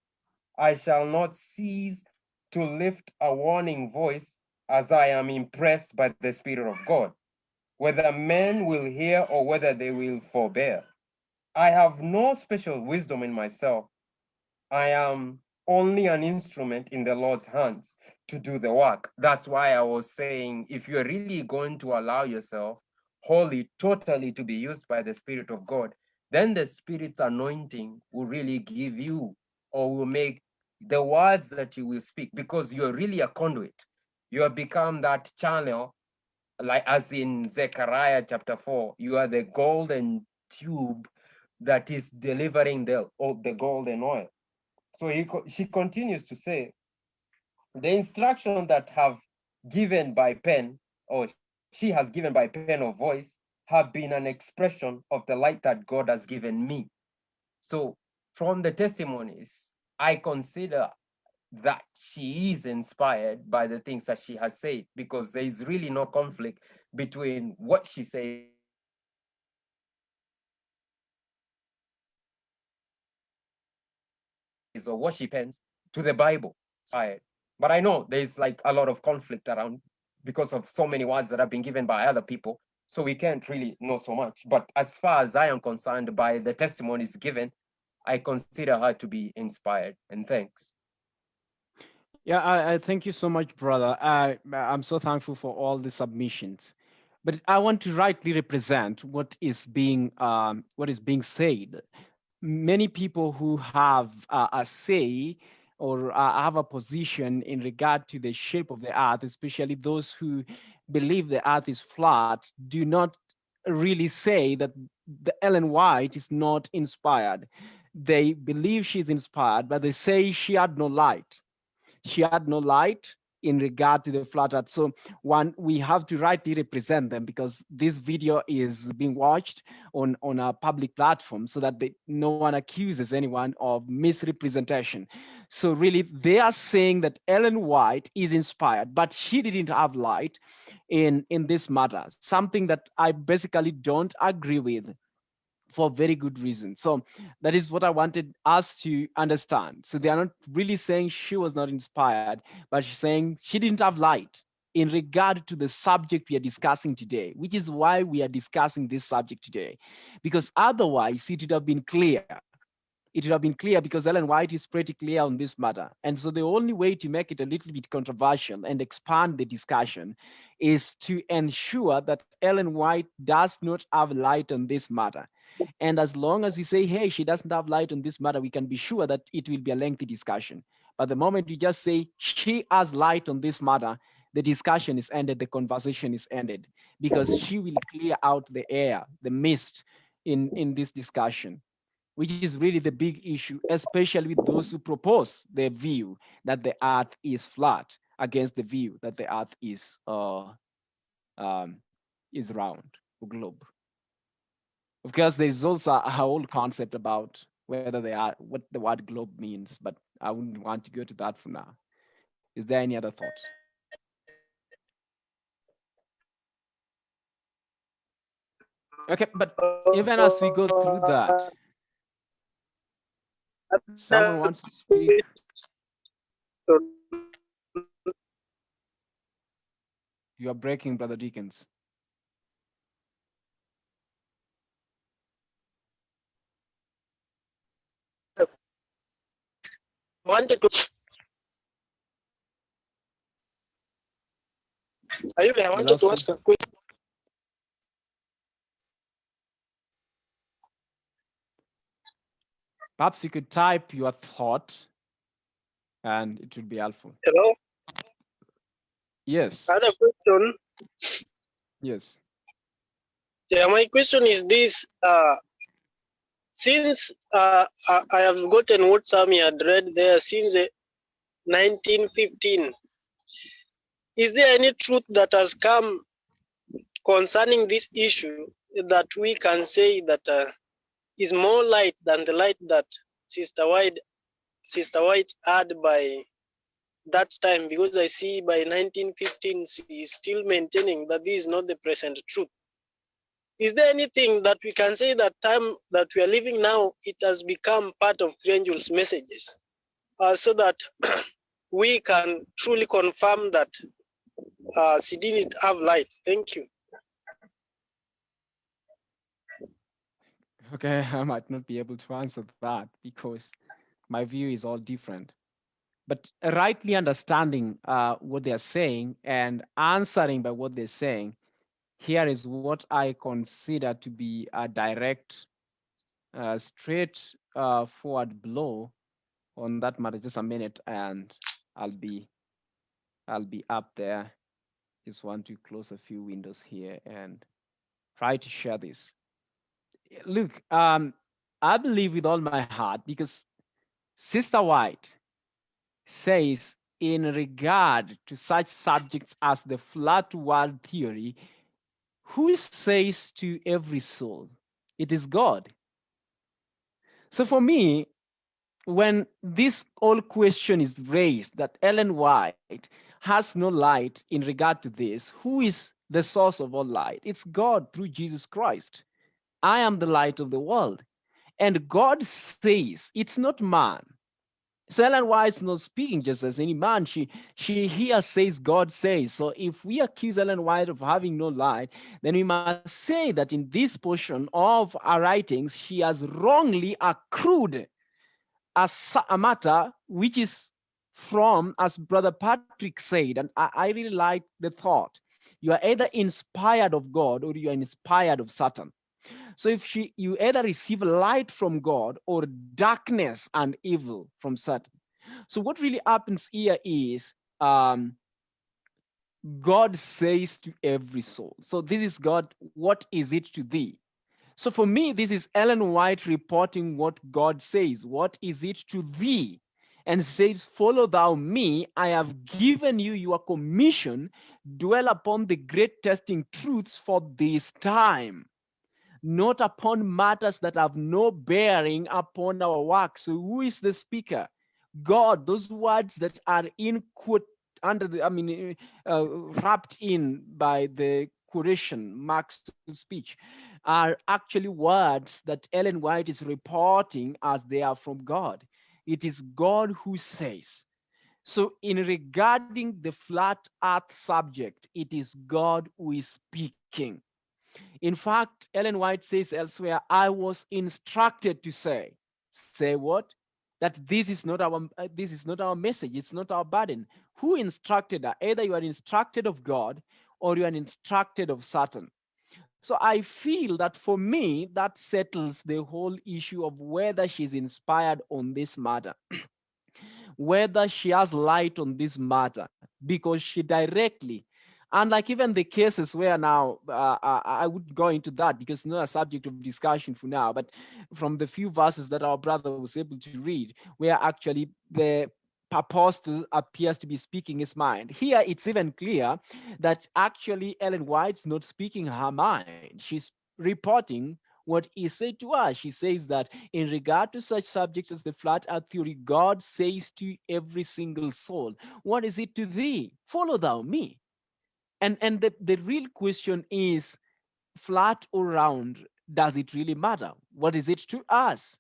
I shall not cease to lift a warning voice as I am impressed by the Spirit of God, whether men will hear or whether they will forbear. I have no special wisdom in myself. I am only an instrument in the Lord's hands to do the work. That's why I was saying, if you're really going to allow yourself wholly, totally to be used by the Spirit of God, then the Spirit's anointing will really give you or will make the words that you will speak because you're really a conduit. You have become that channel, like as in Zechariah chapter 4, you are the golden tube that is delivering the, the golden oil. So he, she continues to say, the instruction that have given by pen, or she has given by pen or voice, have been an expression of the light that God has given me. So from the testimonies, I consider that she is inspired by the things that she has said because there is really no conflict between what she says or what she pens to the Bible. But I know there's like a lot of conflict around because of so many words that have been given by other people. So we can't really know so much. But as far as I am concerned by the testimonies given, I consider her to be inspired. And thanks. Yeah, I, I thank you so much, brother. I, I'm so thankful for all the submissions. But I want to rightly represent what is being um, what is being said many people who have uh, a say or uh, have a position in regard to the shape of the earth, especially those who believe the earth is flat, do not really say that the Ellen White is not inspired. They believe she's inspired, but they say she had no light. She had no light in regard to the flat earth. So one, we have to rightly represent them because this video is being watched on, on a public platform so that they, no one accuses anyone of misrepresentation. So really they are saying that Ellen White is inspired, but she didn't have light in, in this matter, something that I basically don't agree with. For very good reason. So that is what I wanted us to understand. So they are not really saying she was not inspired, but she's saying she didn't have light in regard to the subject we are discussing today, which is why we are discussing this subject today. Because otherwise it would have been clear. It would have been clear because Ellen White is pretty clear on this matter. And so the only way to make it a little bit controversial and expand the discussion is to ensure that Ellen White does not have light on this matter and as long as we say, hey, she doesn't have light on this matter, we can be sure that it will be a lengthy discussion. But the moment you just say she has light on this matter, the discussion is ended, the conversation is ended, because she will clear out the air, the mist in, in this discussion, which is really the big issue, especially with those who propose the view that the earth is flat against the view that the earth is uh, um, is round globe because there's also a whole concept about whether they are what the word globe means, but I wouldn't want to go to that for now. Is there any other thoughts? Okay, but even as we go through that, someone wants to speak. You are breaking, Brother Deacons. Wanted to Ayub, I wanted to ask a question. Perhaps you could type your thought and it would be helpful. Hello? Yes. Other question. Yes. Yeah, my question is this. Uh, since uh, I have gotten what Sammy had read there since 1915, is there any truth that has come concerning this issue that we can say that uh, is more light than the light that Sister White, Sister White had by that time? Because I see by 1915 she is still maintaining that this is not the present truth is there anything that we can say that time that we are living now it has become part of three angels messages? Uh, so that we can truly confirm that uh, she didn't have light. Thank you. Okay i might not be able to answer that because my view is all different. But rightly understanding uh, what they're saying and answering by what they're saying here is what I consider to be a direct, uh, straight uh, forward blow on that matter. Just a minute, and I'll be, I'll be up there. Just want to close a few windows here and try to share this. Look, um, I believe with all my heart because Sister White says in regard to such subjects as the flat world theory, who says to every soul, it is God. So for me, when this whole question is raised that Ellen White has no light in regard to this, who is the source of all light? It's God through Jesus Christ. I am the light of the world. And God says, it's not man. So Ellen White is not speaking just as any man. She she here says God says. So if we accuse Ellen White of having no light, then we must say that in this portion of our writings, she has wrongly accrued a, a matter which is from, as Brother Patrick said, and I, I really like the thought. You are either inspired of God or you are inspired of Satan. So if she, you either receive light from God or darkness and evil from Satan. So what really happens here is um, God says to every soul. So this is God, what is it to thee? So for me, this is Ellen White reporting what God says. What is it to thee? And says, Follow thou me. I have given you your commission. Dwell upon the great testing truths for this time not upon matters that have no bearing upon our work. So who is the speaker? God, those words that are in quote under the, I mean, uh, wrapped in by the quotation marks to speech are actually words that Ellen White is reporting as they are from God. It is God who says. So in regarding the flat earth subject, it is God who is speaking. In fact, Ellen White says elsewhere, I was instructed to say, say what? That this is not our uh, this is not our message, it's not our burden. Who instructed her? Either you are instructed of God or you are instructed of Satan. So I feel that for me, that settles the whole issue of whether she's inspired on this matter, whether she has light on this matter, because she directly, unlike even the cases where now uh I would go into that because it's not a subject of discussion for now, but from the few verses that our brother was able to read, where actually the apostle appears to be speaking his mind. Here it's even clear that actually Ellen White's not speaking her mind. She's reporting what he said to us. She says that in regard to such subjects as the flat earth theory, God says to every single soul, what is it to thee? Follow thou me. And, and the, the real question is flat or round, does it really matter? What is it to us?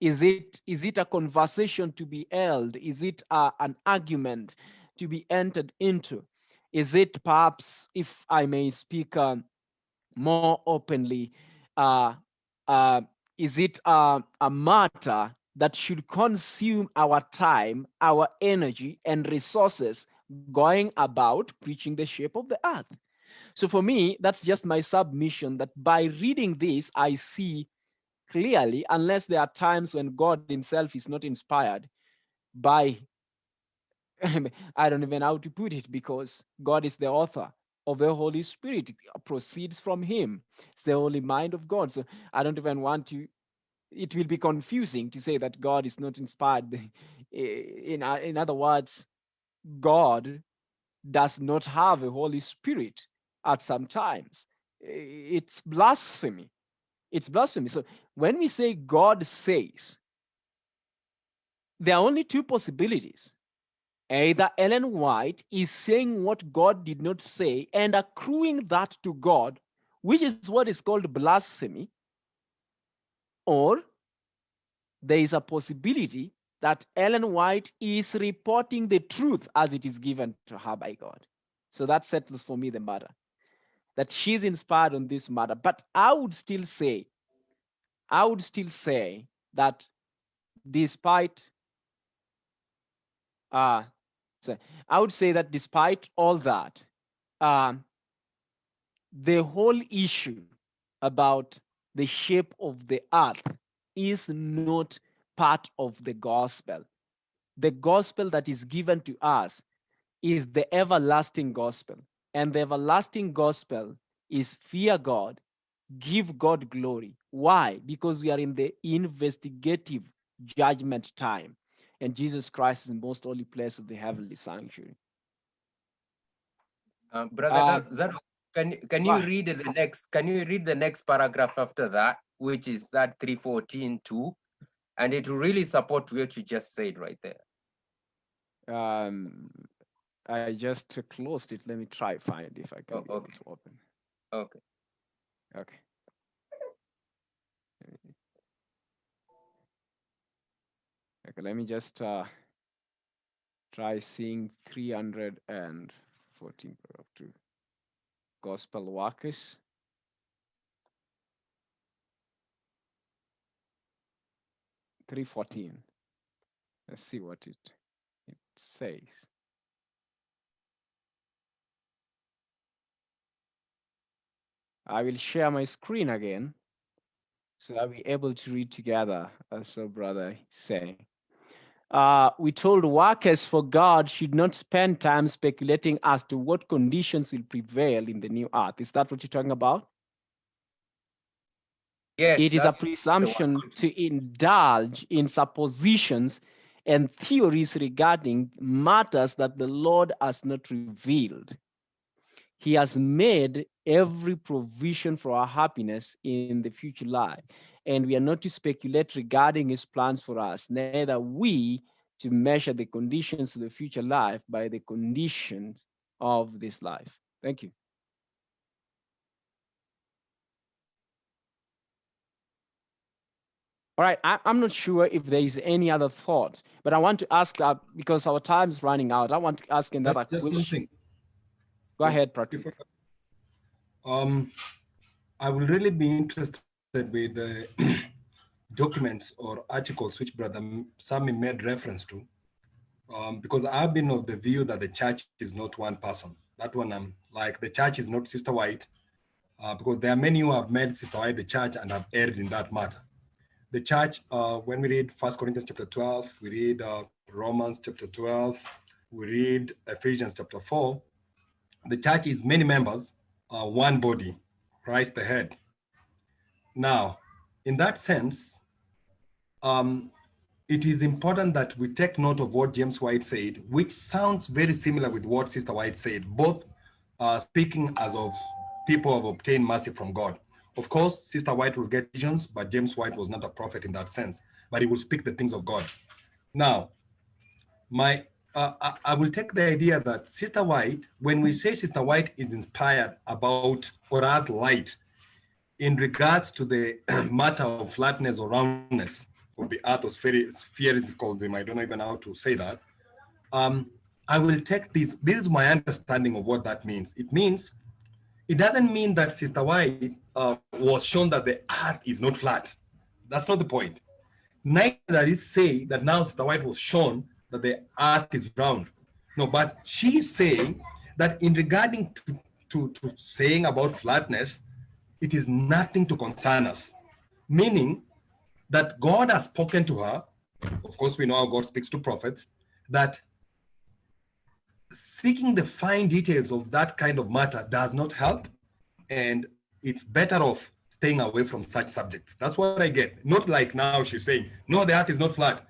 Is it is it a conversation to be held? Is it uh, an argument to be entered into? Is it perhaps, if I may speak uh, more openly, uh, uh, is it a matter that should consume our time, our energy, and resources going about preaching the shape of the earth? So for me, that's just my submission that by reading this, I see clearly, unless there are times when God himself is not inspired by, I don't even know how to put it, because God is the author of the Holy Spirit, proceeds from him. It's the holy mind of God. So I don't even want to, it will be confusing to say that God is not inspired. In, in other words, God does not have a Holy Spirit at some times. It's blasphemy it's blasphemy. So when we say God says, there are only two possibilities. Either Ellen White is saying what God did not say and accruing that to God, which is what is called blasphemy, or there is a possibility that Ellen White is reporting the truth as it is given to her by God. So that settles for me the matter that she's inspired on this matter. But I would still say, I would still say that despite, uh, so I would say that despite all that, um, the whole issue about the shape of the earth is not part of the gospel. The gospel that is given to us is the everlasting gospel. And the everlasting gospel is fear God, give God glory. Why? Because we are in the investigative judgment time. And Jesus Christ is the most holy place of the heavenly sanctuary. Um, brother, uh, that, can can you read the next? Can you read the next paragraph after that, which is that 314 too, and it really support what you just said right there. Um, I just closed it. Let me try find if I can oh, okay. to open. Okay. Okay. Okay, let me just uh, try seeing 314 paragraph two. Gospel workers. Three fourteen. Let's see what it it says. I will share my screen again so that we're able to read together, as our brother say. Uh, we told workers for God should not spend time speculating as to what conditions will prevail in the new earth. Is that what you're talking about? Yes. It is a presumption to indulge in suppositions and theories regarding matters that the Lord has not revealed. He has made every provision for our happiness in the future life. And we are not to speculate regarding his plans for us, neither we to measure the conditions of the future life by the conditions of this life. Thank you. All right, I, am not sure if there is any other thought, but I want to ask uh, because our time is running out. I want to ask another just question. one thing. Go Just ahead, before- Um, I will really be interested with the documents or articles which Brother Sami made reference to. Um, because I've been of the view that the church is not one person. That one, I'm like, the church is not Sister White, uh, because there are many who have made Sister White the church and have erred in that matter. The church, uh, when we read First Corinthians chapter 12, we read uh, Romans chapter 12, we read Ephesians chapter 4, the church is many members, uh, one body, Christ the head. Now, in that sense, um, it is important that we take note of what James White said, which sounds very similar with what Sister White said, both uh, speaking as of people have obtained mercy from God. Of course, Sister White will get visions, but James White was not a prophet in that sense, but he will speak the things of God. Now, my uh, I, will take the idea that Sister White, when we say Sister White is inspired about or has light in regards to the matter of flatness or roundness of the earth or sphericalism, I don't even know how to say that. Um, I will take this, this is my understanding of what that means. It means, it doesn't mean that Sister White uh, was shown that the earth is not flat. That's not the point. Neither does it say that now Sister White was shown that the earth is round. No, but she's saying that in regarding to, to, to saying about flatness, it is nothing to concern us. Meaning that God has spoken to her. Of course, we know how God speaks to prophets, that seeking the fine details of that kind of matter does not help. And it's better off staying away from such subjects. That's what I get. Not like now she's saying, no, the earth is not flat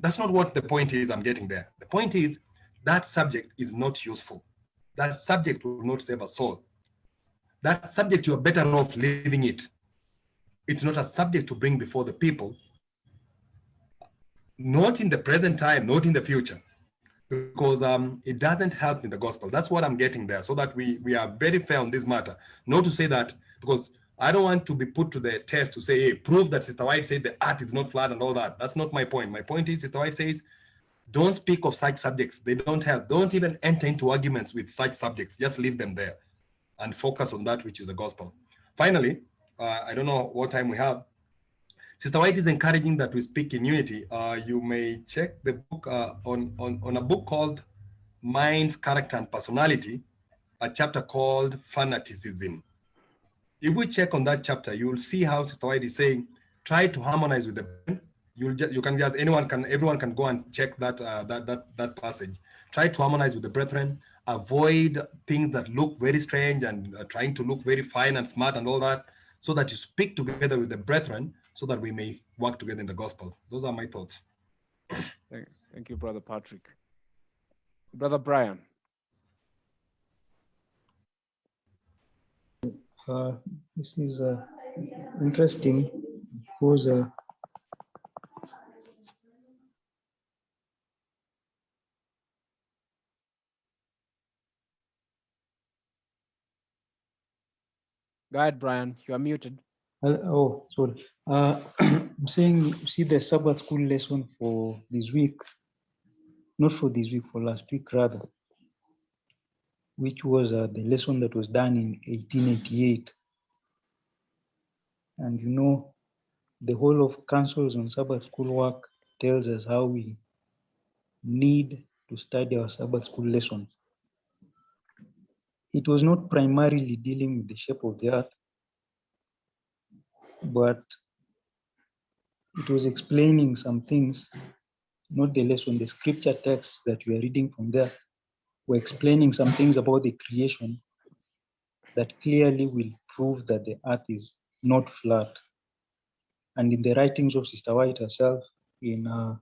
that's not what the point is I'm getting there. The point is that subject is not useful. That subject will not save a soul. That subject, you're better off leaving it. It's not a subject to bring before the people, not in the present time, not in the future, because um, it doesn't help in the gospel. That's what I'm getting there, so that we, we are very fair on this matter. Not to say that, because I don't want to be put to the test to say, hey, prove that Sister White said the art is not flat and all that. That's not my point. My point is Sister White says, don't speak of such subjects. They don't help. Don't even enter into arguments with such subjects. Just leave them there and focus on that which is the gospel. Finally, uh, I don't know what time we have. Sister White is encouraging that we speak in unity. Uh, you may check the book uh, on, on, on a book called Minds, Character, and Personality, a chapter called Fanaticism if we check on that chapter, you'll see how Sister White is saying, try to harmonize with the you'll just you can just anyone can everyone can go and check that uh, that that that passage. Try to harmonize with the brethren. Avoid things that look very strange and uh, trying to look very fine and smart and all that, so that you speak together with the brethren, so that we may work together in the gospel. Those are my thoughts. Thank, thank you, Brother Patrick. Brother Brian. Uh, this is uh, interesting because uh, Go ahead, Brian. You are muted. Oh, sorry. Uh, I'm saying, see the Sabbath school lesson for this week, not for this week, for last week rather, which was uh, the lesson that was done in 1888. And you know, the whole of counsels on Sabbath school work tells us how we need to study our Sabbath school lessons. It was not primarily dealing with the shape of the earth, but it was explaining some things, not the lesson, the scripture texts that we are reading from there were explaining some things about the creation that clearly will prove that the earth is not flat. And in the writings of Sister White herself in uh,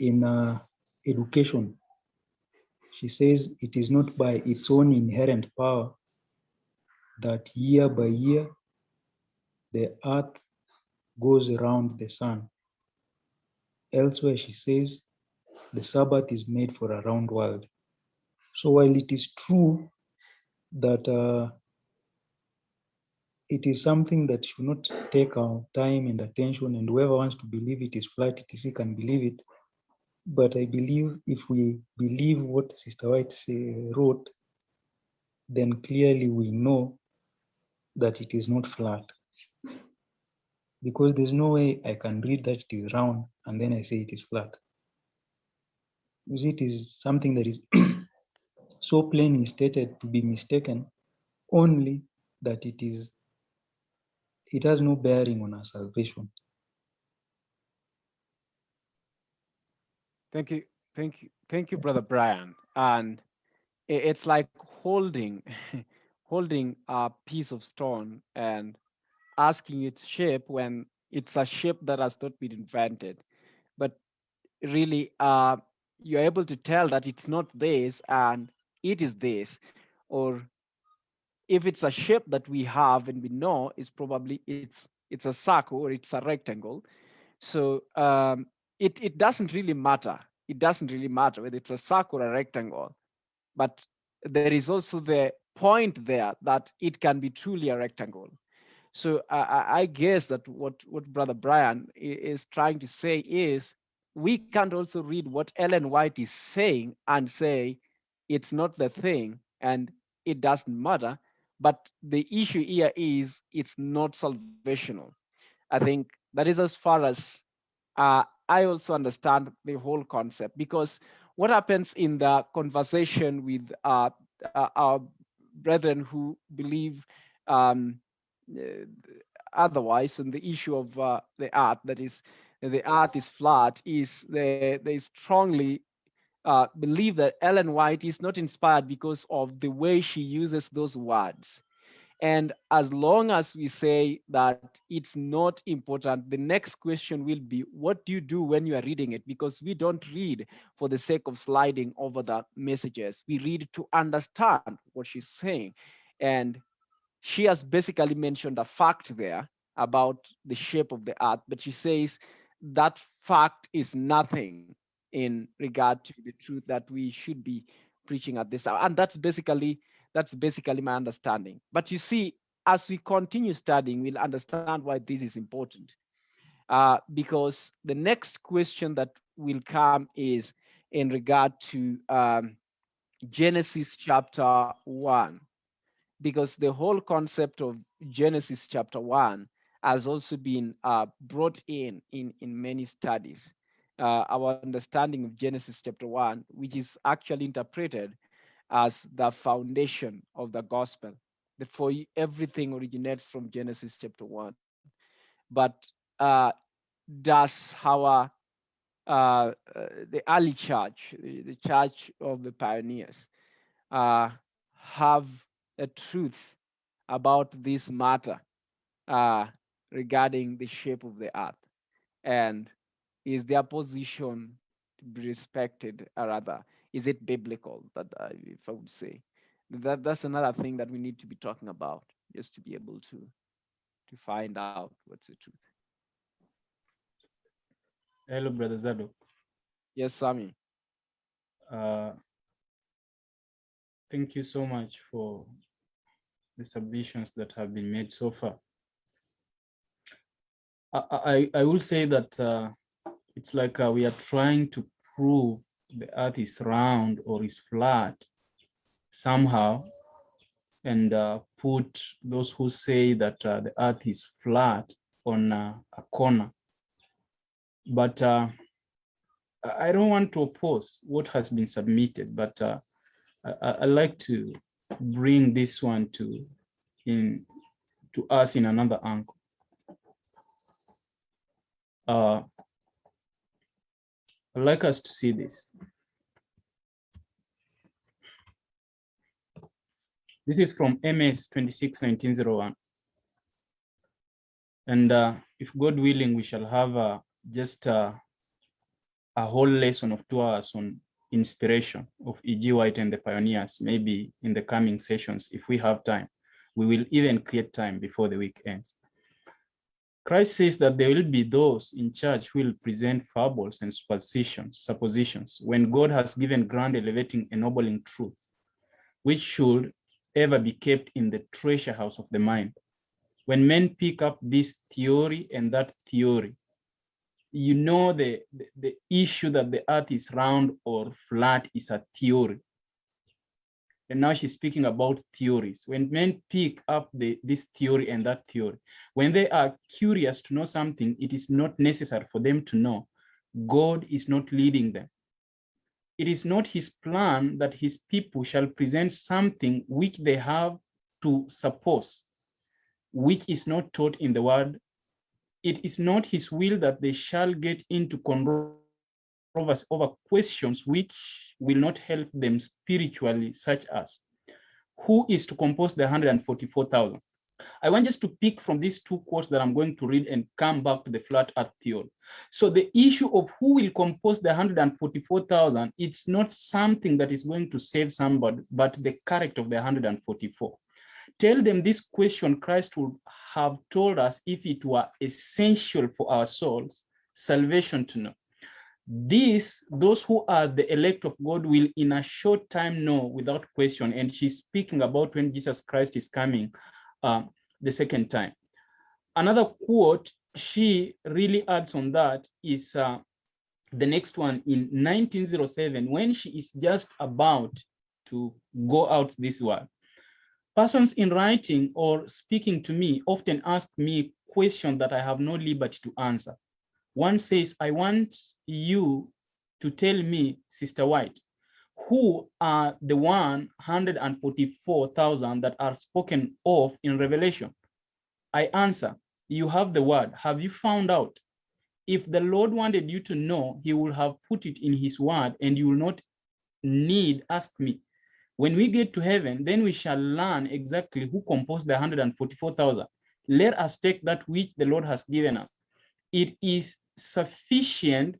in uh, education, she says it is not by its own inherent power that year by year the earth goes around the sun. Elsewhere, she says the Sabbath is made for a round world. So while it is true that uh, it is something that should not take our time and attention and whoever wants to believe it is flat, it is, can believe it. But I believe if we believe what Sister White wrote, then clearly we know that it is not flat. Because there's no way I can read that it is round and then I say it is flat. It is something that is so plainly stated to be mistaken only that it is it has no bearing on our salvation. Thank you, thank you, thank you, brother Brian. And it's like holding, holding a piece of stone and asking its shape when it's a shape that has not been invented. But really, uh, you're able to tell that it's not this and it is this, or if it's a shape that we have and we know is probably it's it's a circle or it's a rectangle. So um, it, it doesn't really matter. It doesn't really matter whether it's a circle or a rectangle, but there is also the point there that it can be truly a rectangle. So I, I guess that what, what Brother Brian is trying to say is we can't also read what Ellen White is saying and say it's not the thing and it doesn't matter but the issue here is it's not salvational. I think that is as far as uh, I also understand the whole concept because what happens in the conversation with uh, uh, our brethren who believe um, otherwise on the issue of uh, the earth, that is, the earth is flat, is they, they strongly uh, believe that Ellen White is not inspired because of the way she uses those words. And as long as we say that it's not important, the next question will be, what do you do when you are reading it? Because we don't read for the sake of sliding over the messages. We read to understand what she's saying. And she has basically mentioned a fact there about the shape of the earth, but she says that fact is nothing in regard to the truth that we should be preaching at this hour. And that's basically that's basically my understanding. But you see, as we continue studying, we'll understand why this is important. Uh, because the next question that will come is in regard to um, Genesis chapter 1. Because the whole concept of Genesis chapter 1 has also been uh, brought in, in in many studies uh, our understanding of Genesis chapter 1, which is actually interpreted as the foundation of the gospel. For everything originates from Genesis chapter 1. But uh, does our uh, uh, the early church, the church of the pioneers, uh, have a truth about this matter uh, regarding the shape of the earth? And is their position to be respected or rather is it biblical that uh, if i would say? That that's another thing that we need to be talking about just to be able to to find out what's the truth. Hello brother Zadok. Yes Sami uh thank you so much for the submissions that have been made so far i i, I will say that uh, it's like uh, we are trying to prove the earth is round or is flat somehow and uh, put those who say that uh, the earth is flat on uh, a corner. But uh, I don't want to oppose what has been submitted, but I, I like to bring this one to in to us in another angle. Uh, I'd like us to see this. This is from MS 26, 1901. And uh, if God willing, we shall have uh, just uh, a whole lesson of two hours on inspiration of E.G. White and the pioneers, maybe in the coming sessions, if we have time. We will even create time before the week ends. Christ says that there will be those in church who will present fables and suppositions, when God has given grand, elevating, ennobling truths, which should ever be kept in the treasure house of the mind. when men pick up this theory and that theory, you know the, the, the issue that the earth is round or flat is a theory. And now she's speaking about theories. When men pick up the, this theory and that theory, when they are curious to know something, it is not necessary for them to know. God is not leading them. It is not his plan that his people shall present something which they have to suppose, which is not taught in the word. It is not his will that they shall get into controversy over questions which will not help them spiritually, such as who is to compose the 144,000? I want just to pick from these two quotes that I'm going to read and come back to the flat earth theory. So the issue of who will compose the 144,000, it's not something that is going to save somebody, but the character of the 144. Tell them this question Christ would have told us if it were essential for our souls, salvation to know. This, those who are the elect of God will in a short time know without question. And she's speaking about when Jesus Christ is coming uh, the second time. Another quote she really adds on that is uh, the next one in 1907 when she is just about to go out this world. Persons in writing or speaking to me often ask me questions that I have no liberty to answer. One says, I want you to tell me, Sister White, who are the 144,000 that are spoken of in Revelation? I answer, you have the word. Have you found out? If the Lord wanted you to know, he would have put it in his word and you will not need ask me. When we get to heaven, then we shall learn exactly who composed the 144,000. Let us take that which the Lord has given us. It is sufficient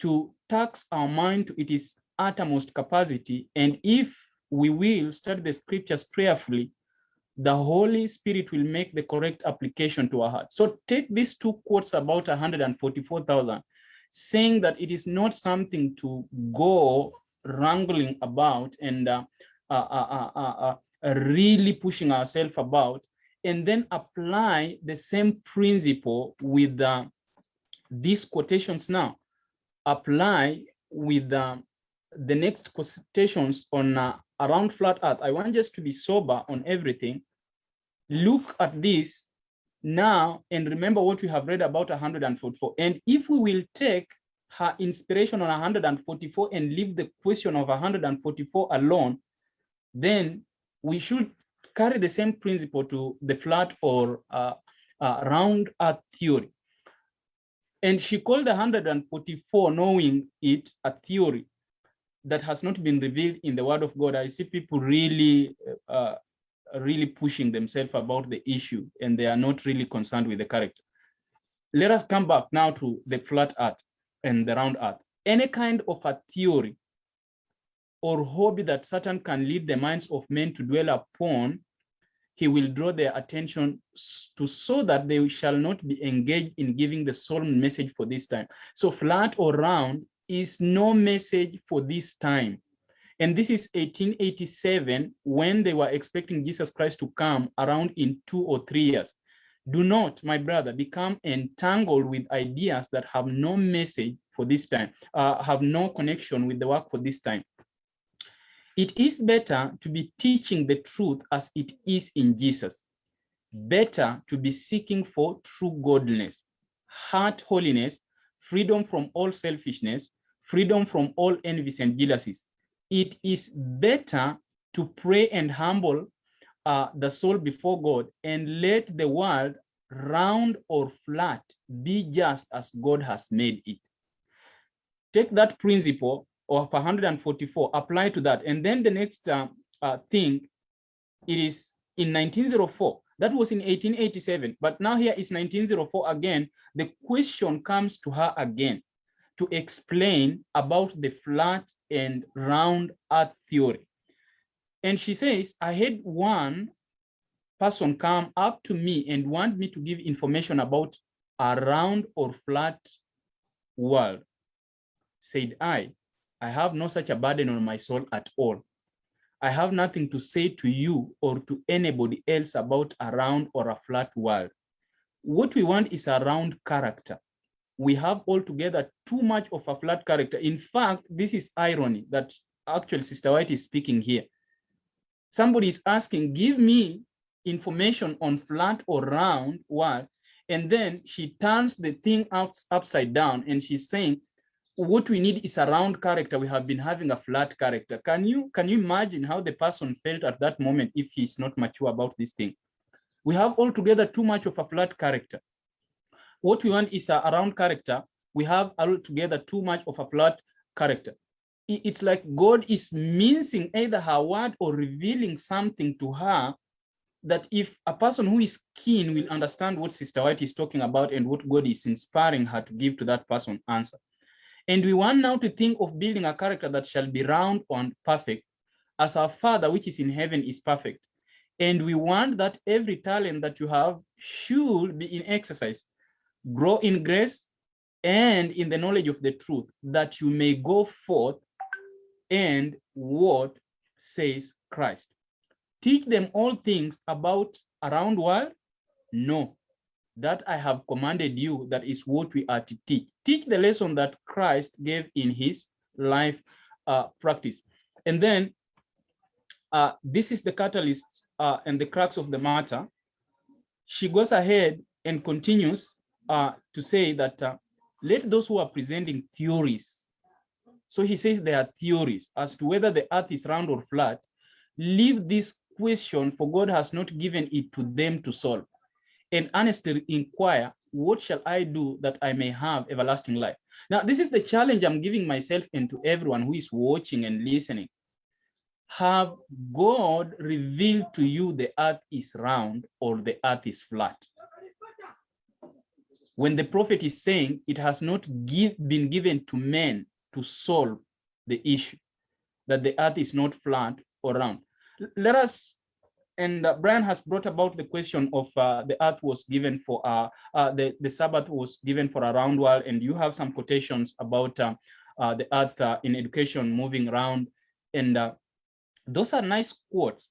to tax our mind to its uttermost capacity. And if we will study the scriptures prayerfully, the Holy Spirit will make the correct application to our heart. So take these two quotes about 144,000, saying that it is not something to go wrangling about and uh, uh, uh, really pushing ourselves about, and then apply the same principle with these quotations now apply with uh, the next quotations on uh, around flat earth. I want just to be sober on everything. Look at this now and remember what we have read about 144. And if we will take her inspiration on 144 and leave the question of 144 alone, then we should carry the same principle to the flat or uh, uh, round earth theory. And she called 144, knowing it a theory that has not been revealed in the word of God. I see people really, uh, really pushing themselves about the issue and they are not really concerned with the character. Let us come back now to the flat earth and the round earth. Any kind of a theory or hobby that Satan can lead the minds of men to dwell upon he will draw their attention to so that they shall not be engaged in giving the solemn message for this time. So flat or round is no message for this time. And this is 1887 when they were expecting Jesus Christ to come around in two or three years. Do not, my brother, become entangled with ideas that have no message for this time, uh, have no connection with the work for this time. It is better to be teaching the truth as it is in Jesus. Better to be seeking for true godliness, heart holiness, freedom from all selfishness, freedom from all envies and jealousies. It is better to pray and humble uh, the soul before God and let the world round or flat be just as God has made it. Take that principle of 144 apply to that. And then the next uh, uh, thing, it is in 1904. That was in 1887, but now here is 1904 again. The question comes to her again to explain about the flat and round earth theory. And she says, I had one person come up to me and want me to give information about a round or flat world. Said I, I have no such a burden on my soul at all. I have nothing to say to you or to anybody else about a round or a flat world. What we want is a round character. We have altogether too much of a flat character. In fact, this is irony that actually Sister White is speaking here. Somebody is asking, give me information on flat or round what? and then she turns the thing out upside down and she's saying, what we need is a round character. We have been having a flat character. Can you can you imagine how the person felt at that moment if he's not mature about this thing? We have altogether too much of a flat character. What we want is a, a round character. We have altogether too much of a flat character. It's like God is mincing either her word or revealing something to her that if a person who is keen will understand what Sister White is talking about and what God is inspiring her to give to that person answer. And we want now to think of building a character that shall be round and perfect, as our Father which is in heaven is perfect. And we want that every talent that you have should be in exercise, grow in grace and in the knowledge of the truth, that you may go forth and what says Christ. Teach them all things about around world? No, that I have commanded you, that is what we are to teach. Teach the lesson that Christ gave in his life uh, practice. And then uh, this is the catalyst uh, and the crux of the matter. She goes ahead and continues uh, to say that uh, let those who are presenting theories, so he says there are theories as to whether the earth is round or flat, leave this question for God has not given it to them to solve and honestly inquire, what shall I do that I may have everlasting life? Now, this is the challenge I'm giving myself and to everyone who is watching and listening. Have God revealed to you the earth is round or the earth is flat? When the prophet is saying it has not give, been given to men to solve the issue, that the earth is not flat or round. Let us and uh, Brian has brought about the question of uh, the earth was given for uh, uh the the Sabbath was given for a round world, and you have some quotations about uh, uh, the earth in education moving around, and those are nice quotes.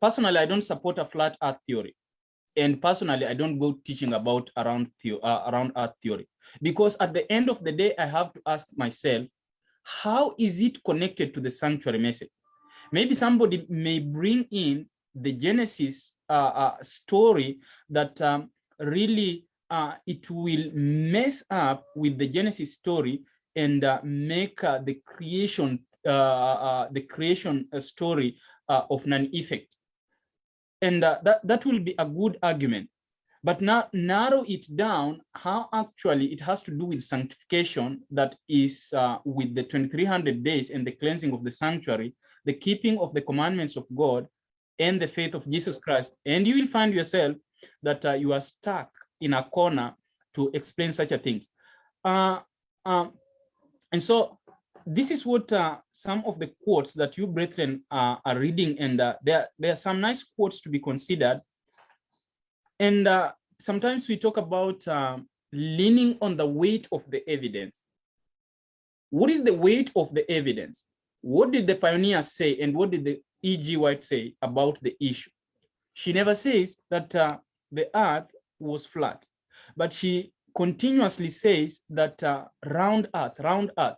Personally, I don't support a flat earth theory, and personally, I don't go teaching about around the, around earth theory because at the end of the day, I have to ask myself, how is it connected to the sanctuary message? Maybe somebody may bring in the Genesis uh, uh, story that um, really uh, it will mess up with the Genesis story and uh, make uh, the creation uh, the creation story of none effect. And that, that will be a good argument. But now narrow it down how actually it has to do with sanctification that is with the 2300 days and the cleansing of the sanctuary the keeping of the commandments of God and the faith of Jesus Christ. And you will find yourself that uh, you are stuck in a corner to explain such a things. Uh, um, and so this is what uh, some of the quotes that you brethren uh, are reading and uh, there, there are some nice quotes to be considered. And uh, sometimes we talk about um, leaning on the weight of the evidence. What is the weight of the evidence? What did the pioneers say and what did the E.G. White say about the issue? She never says that uh, the earth was flat, but she continuously says that uh, round earth, round earth.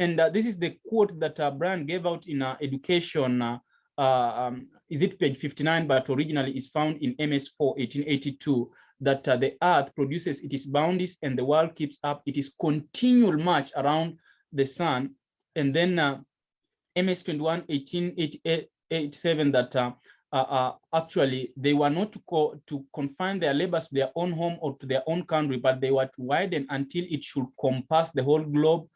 And uh, this is the quote that uh, Brian gave out in uh, education, uh, uh, um, is it page 59, but originally is found in MS4 1882, that the earth produces its boundaries and the world keeps up its continual march around the sun. And then MS 21 1887 that uh, uh, uh, actually they were not to, co to confine their labors to their own home or to their own country, but they were to widen until it should compass the whole globe.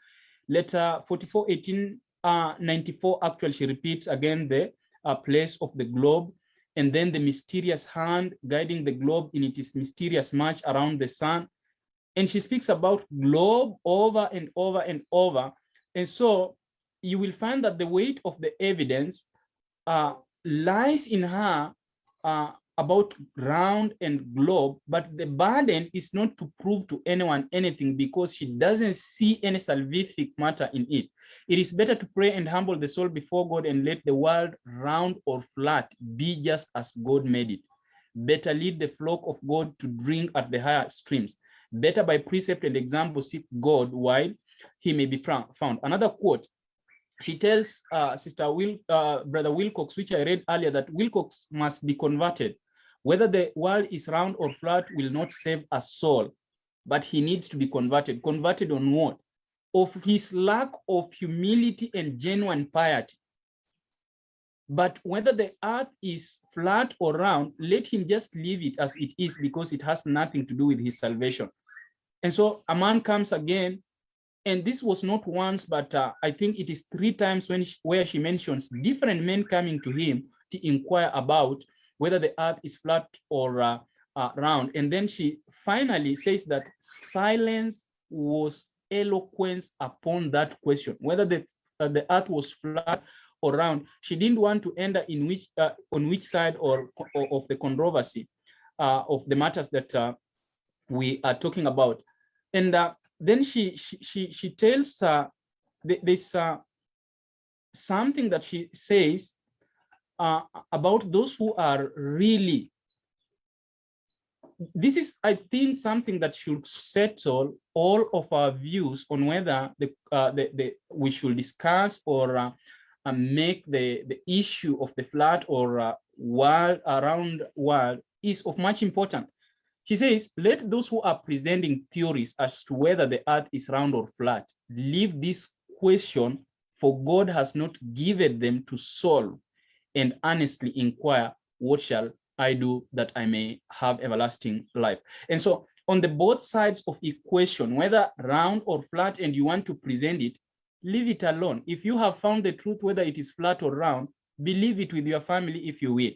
Letter 44 1894 uh, actually she repeats again the uh, place of the globe and then the mysterious hand guiding the globe in its mysterious march around the sun. And she speaks about globe over and over and over. And so you will find that the weight of the evidence uh, lies in her uh, about round and globe, but the burden is not to prove to anyone anything because she doesn't see any salvific matter in it. It is better to pray and humble the soul before God and let the world round or flat be just as God made it. Better lead the flock of God to drink at the higher streams. Better by precept and example seek God while he may be found. Another quote, she tells uh, Sister Will, uh, Brother Wilcox, which I read earlier, that Wilcox must be converted. Whether the world is round or flat will not save a soul, but he needs to be converted. Converted on what? Of his lack of humility and genuine piety. But whether the earth is flat or round, let him just leave it as it is because it has nothing to do with his salvation. And so a man comes again, and this was not once, but uh, I think it is three times when she, where she mentions different men coming to him to inquire about whether the earth is flat or uh, uh, round. And then she finally says that silence was eloquence upon that question, whether the, uh, the earth was flat or round. She didn't want to enter in which uh, on which side or, or of the controversy uh, of the matters that uh, we are talking about. And then she, she, she, she tells this something that she says uh, about those who are really this is i think something that should settle all of our views on whether the, uh, the, the we should discuss or uh, make the the issue of the flat or uh, world around world is of much importance she says let those who are presenting theories as to whether the earth is round or flat leave this question for god has not given them to solve and earnestly inquire, what shall I do that I may have everlasting life? And so on the both sides of equation, whether round or flat, and you want to present it, leave it alone. If you have found the truth, whether it is flat or round, believe it with your family if you will,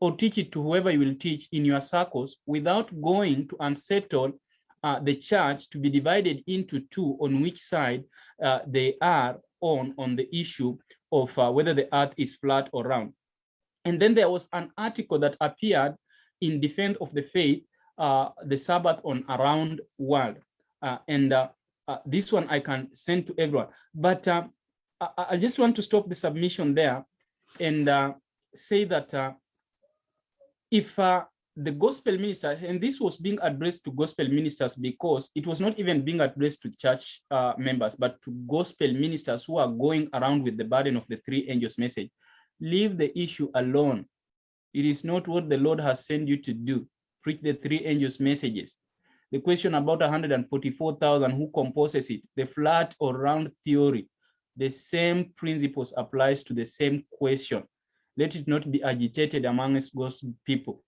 or teach it to whoever you will teach in your circles without going to unsettle uh, the church to be divided into two on which side uh, they are on on the issue of uh, whether the earth is flat or round. And then there was an article that appeared in Defense of the Faith, uh, the Sabbath on Around World. Uh, and uh, uh, this one I can send to everyone. But uh, I, I, just want to stop the submission there and say that if the gospel ministers, and this was being addressed to gospel ministers because it was not even being addressed to church uh, members, but to gospel ministers who are going around with the burden of the three angels message. Leave the issue alone. It is not what the Lord has sent you to do. Preach the three angels messages. The question about 144,000 who composes it, the flat or round theory, the same principles applies to the same question. Let it not be agitated amongst God's people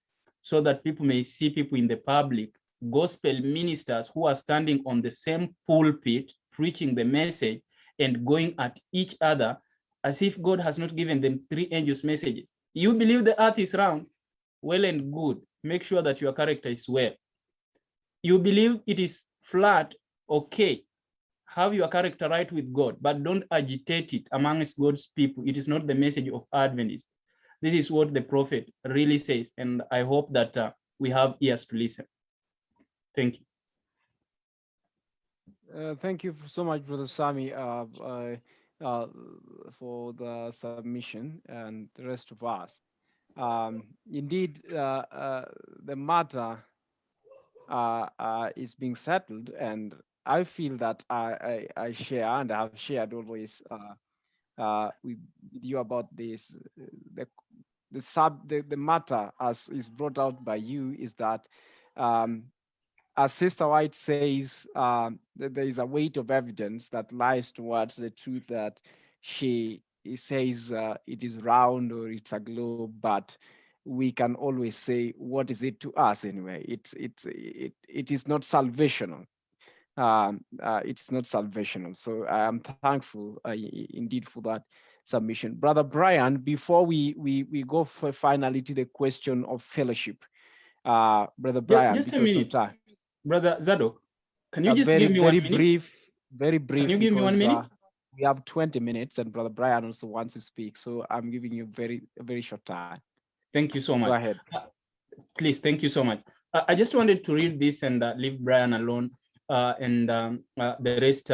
so that people may see people in the public, gospel ministers who are standing on the same pulpit, preaching the message and going at each other as if God has not given them three angels messages. You believe the earth is round, well and good. Make sure that your character is well. You believe it is flat, okay. Have your character right with God, but don't agitate it amongst God's people. It is not the message of Adventists. This is what the prophet really says, and I hope that uh, we have ears to listen. Thank you. Uh, thank you so much, Brother Sami, uh, uh, uh, for the submission and the rest of us. Um, indeed, uh, the matter is being settled, and I feel that I, I, I share and I have shared always uh, with you about this. The, the sub the, the matter as is brought out by you is that um, as Sister White says, um, there is a weight of evidence that lies towards the truth that she says uh, it is round or it's a globe, but we can always say, what is it to us anyway? It's it's it it is not salvational um, uh, it's not salvational. So I am thankful uh, indeed for that submission. Brother Brian, before we we we go for finally to the question of fellowship, uh, Brother Brian, just a minute, Brother Zadok, can you just very, give me very one minute? brief, very brief. Can you give me one minute? uh, we have 20 minutes, and Brother Brian also wants to speak, so I'm giving you very a very short time. Thank you so much. Go ahead. Please, thank you so much. Uh, I just wanted to read this and uh, leave Brian alone uh, and um, uh, the rest.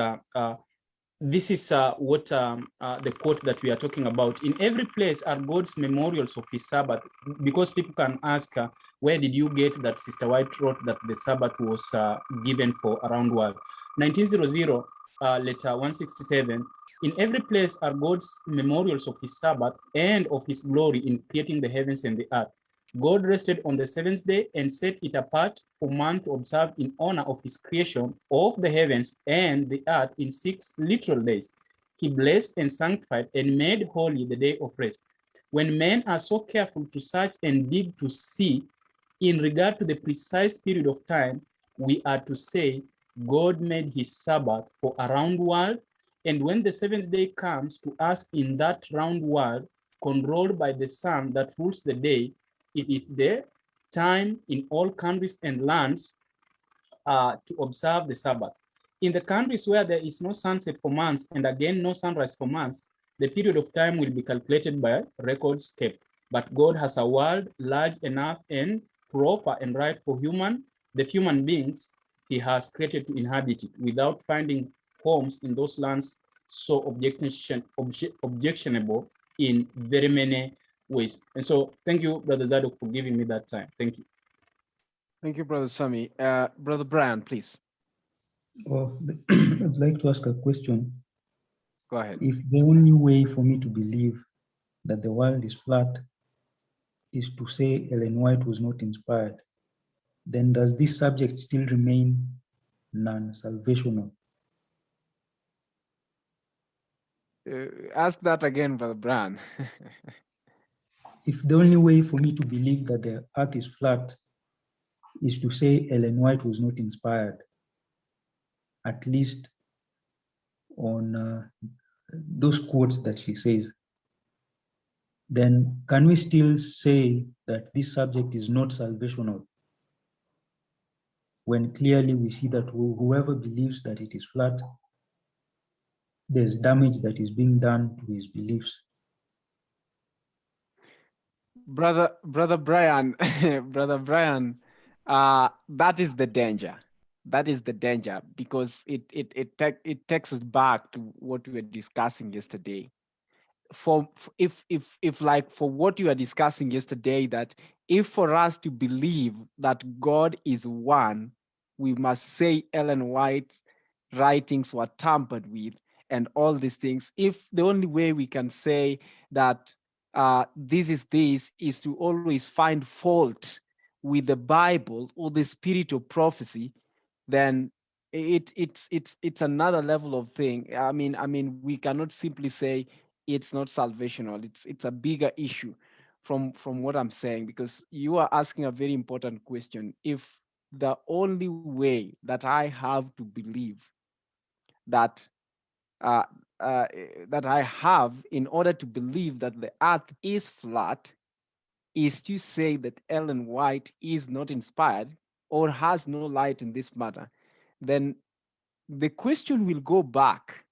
This is uh, what um, uh, the quote that we are talking about. In every place are God's memorials of his Sabbath, because people can ask, uh, where did you get that Sister White wrote that the Sabbath was uh, given for around world? 1900, uh, letter 167, in every place are God's memorials of his Sabbath and of his glory in creating the heavens and the earth. God rested on the seventh day and set it apart for man to observe in honor of his creation of the heavens and the earth in six literal days. He blessed and sanctified and made holy the day of rest. When men are so careful to search and dig to see in regard to the precise period of time, we are to say God made his Sabbath for a round world. And when the seventh day comes to us in that round world, controlled by the sun that rules the day, it is the time in all countries and lands uh, to observe the Sabbath. In the countries where there is no sunset for months and again no sunrise for months, the period of time will be calculated by records kept. But God has a world large enough and proper and right for human, the human beings he has created to inhabit it without finding homes in those lands so objection, obje, objectionable in very many ways. And so thank you, Brother Zadok, for giving me that time. Thank you. Thank you, Brother Sami. Uh, Brother Brian, please. Oh, I'd like to ask a question. Go ahead. If the only way for me to believe that the world is flat is to say Ellen White was not inspired, then does this subject still remain non-salvational? Uh, ask that again, Brother Brian. if the only way for me to believe that the earth is flat is to say Ellen White was not inspired, at least on uh, those quotes that she says, then can we still say that this subject is not salvational? When clearly we see that whoever believes that it is flat, there's damage that is being done to his beliefs brother brother brian brother brian uh that is the danger. That is the danger because it it it, te- it takes us back to what we were discussing yesterday. For if if if like for what you were discussing yesterday that if for us to believe that god is one we must say ellen white's writings were tampered with and all these things. If the only way we can say that uh, this is this is to always find fault with the Bible or the spirit of prophecy, then it it's it's it's another level of thing. I mean, I mean, we cannot simply say it's not salvational. It's it's a bigger issue from from what I'm saying because you are asking a very important question. If the only way that I have to believe that uh, uh, that I have in order to believe that the earth is flat is to say that Ellen White is not inspired or has no light in this matter, then the question will go back.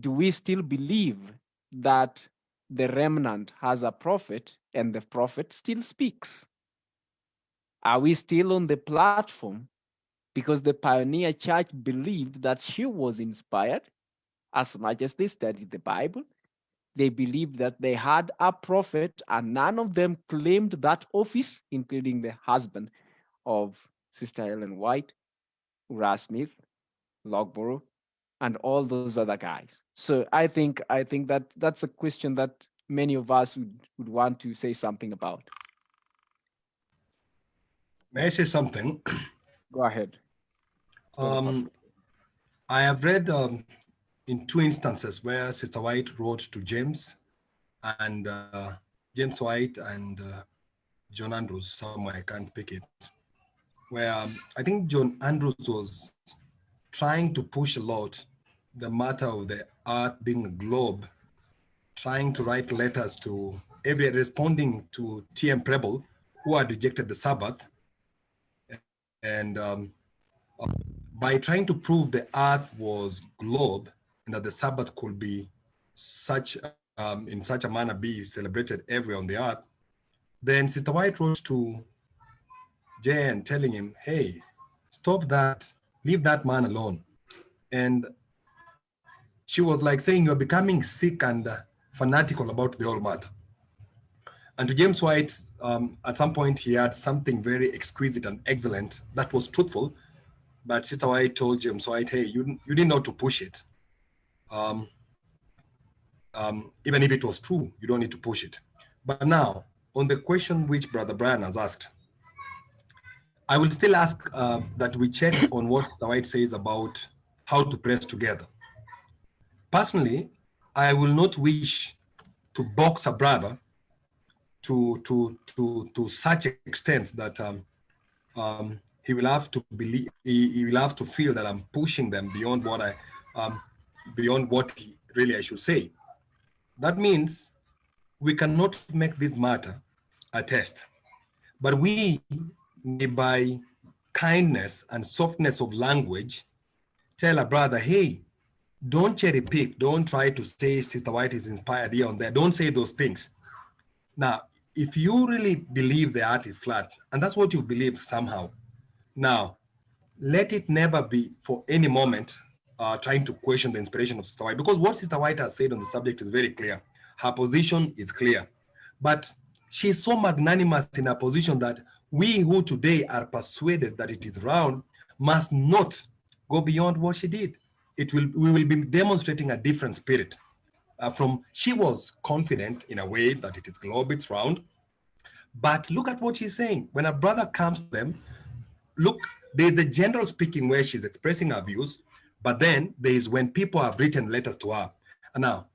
Do we still believe that the remnant has a prophet and the prophet still speaks? Are we still on the platform because the pioneer church believed that she was inspired as much as they studied the Bible. They believed that they had a prophet, and none of them claimed that office, including the husband of Sister Ellen White, Uriah Smith, Loughborough, and all those other guys. So I think I think that that's a question that many of us would, would want to say something about. May I say something? Go ahead. Um, I have read um, in two instances where Sister White wrote to James and uh, James White and uh, John Andrews, somewhere I can't pick it, where um, I think John Andrews was trying to push a lot the matter of the earth being a globe, trying to write letters to every responding to T.M. Preble, who had rejected the Sabbath. And um, by trying to prove the earth was globe, and that the Sabbath could be such um, in such a manner be celebrated everywhere on the earth, then Sister White wrote to Jan telling him, hey, stop that, leave that man alone. And she was like saying you're becoming sick and uh, fanatical about the whole matter. And to James White, um, at some point he had something very exquisite and excellent that was truthful, but Sister White told James White, hey, you, you didn't know to push it. Um, um, even if it was true, you don't need to push it. But now, on the question which Brother Brian has asked, I will still ask uh, that we check on what the White says about how to press together. Personally, I will not wish to box a brother to to to to such extent that um, um, he will have to believe he, he, will have to feel that I'm pushing them beyond what I um, beyond what he, really I should say. That means we cannot make this matter a test, but we by kindness and softness of language tell a brother, hey, don't cherry pick. Don't try to say Sister White is inspired here and there. Don't say those things. Now, if you really believe the art is flat, and that's what you believe somehow, now, let it never be for any moment uh, trying to question the inspiration of Sister White, because what Sister White has said on the subject is very clear. Her position is clear, but she's so magnanimous in her position that we who today are persuaded that it is round must not go beyond what she did. It will we will be demonstrating a different spirit. Uh, from she was confident in a way that it is globe, it's round. But look at what she's saying. When a brother comes to them, look, there's the general speaking where she's expressing her views, but then there is when people have written letters to her. Now,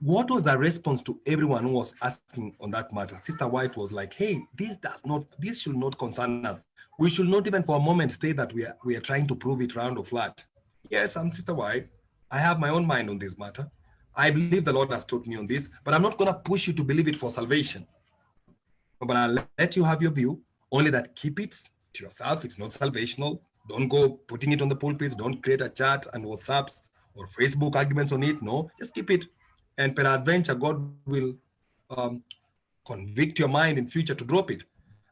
what was the response to everyone who was asking on that matter? Sister White was like, hey, this does not, this should not concern us. We should not even for a moment say that we are, we are trying to prove it round or flat. Yes, I'm Sister White. I have my own mind on this matter. I believe the Lord has taught me on this, but I'm not going to push you to believe it for salvation. But I'll let you have your view, only that keep it to yourself. It's not salvational. Don't go putting it on the pulpits. Don't create a chat and WhatsApps or Facebook arguments on it. No, just keep it. And peradventure, God will um, convict your mind in future to drop it.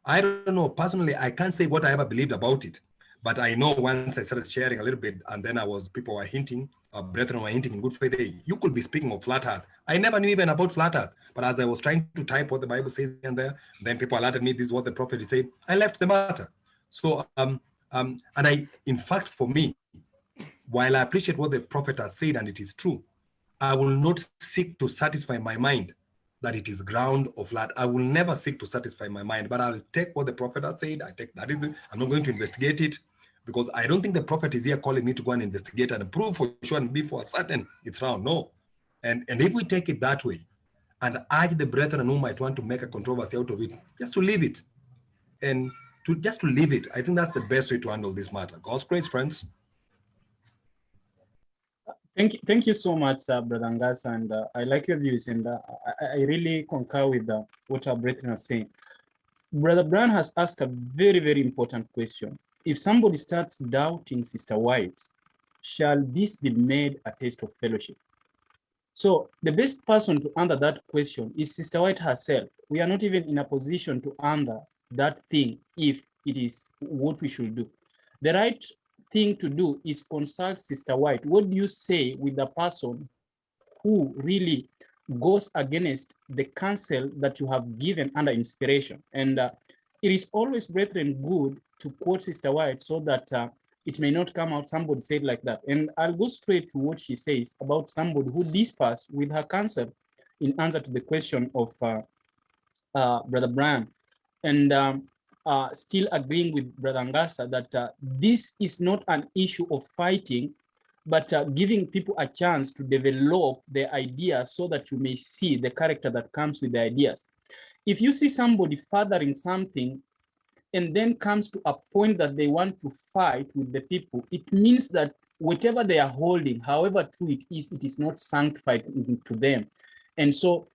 I don't know. Personally, I can't say what I ever believed about it. But I know once I started sharing a little bit, and then I was, people were hinting, uh, brethren were hinting in good faith, hey, you could be speaking of flat earth. I never knew even about flat earth. But as I was trying to type what the Bible says in there, then people alerted me, this is what the prophet said. I left the matter. So, um, um, and I, in fact, for me, while I appreciate what the prophet has said and it is true, I will not seek to satisfy my mind that it is ground of flat. I will never seek to satisfy my mind, but I'll take what the prophet has said. I take that. I'm not going to investigate it because I don't think the prophet is here calling me to go and investigate and prove for sure and be for certain it's wrong. No. And, and if we take it that way and urge the brethren who might want to make a controversy out of it, just to leave it and to just to leave it, I think that's the best way to handle this matter. God's grace, friends. Thank you, thank you so much, uh, Brother Angas, and uh, I like your views, and uh, I, I, really concur with uh, what our brethren are saying. Brother Brown has asked a very, very important question if somebody starts doubting Sister White, shall this be made a test of fellowship? So the best person to answer that question is Sister White herself. We are not even in a position to answer that thing if it is what we should do. The right thing to do is consult Sister White. What do you say with the person who really goes against the counsel that you have given under inspiration? And uh, it is always, brethren, good to quote Sister White so that uh, it may not come out somebody said like that. And I'll go straight to what she says about somebody who differs with her counsel in answer to the question of uh, uh, Brother Brian. And um, uh, still agreeing with Brother Angasa that uh, this is not an issue of fighting, but uh, giving people a chance to develop their ideas so that you may see the character that comes with the ideas. If you see somebody fathering something and then comes to a point that they want to fight with the people, it means that whatever they are holding, however true it is, it is not sanctified to them. And so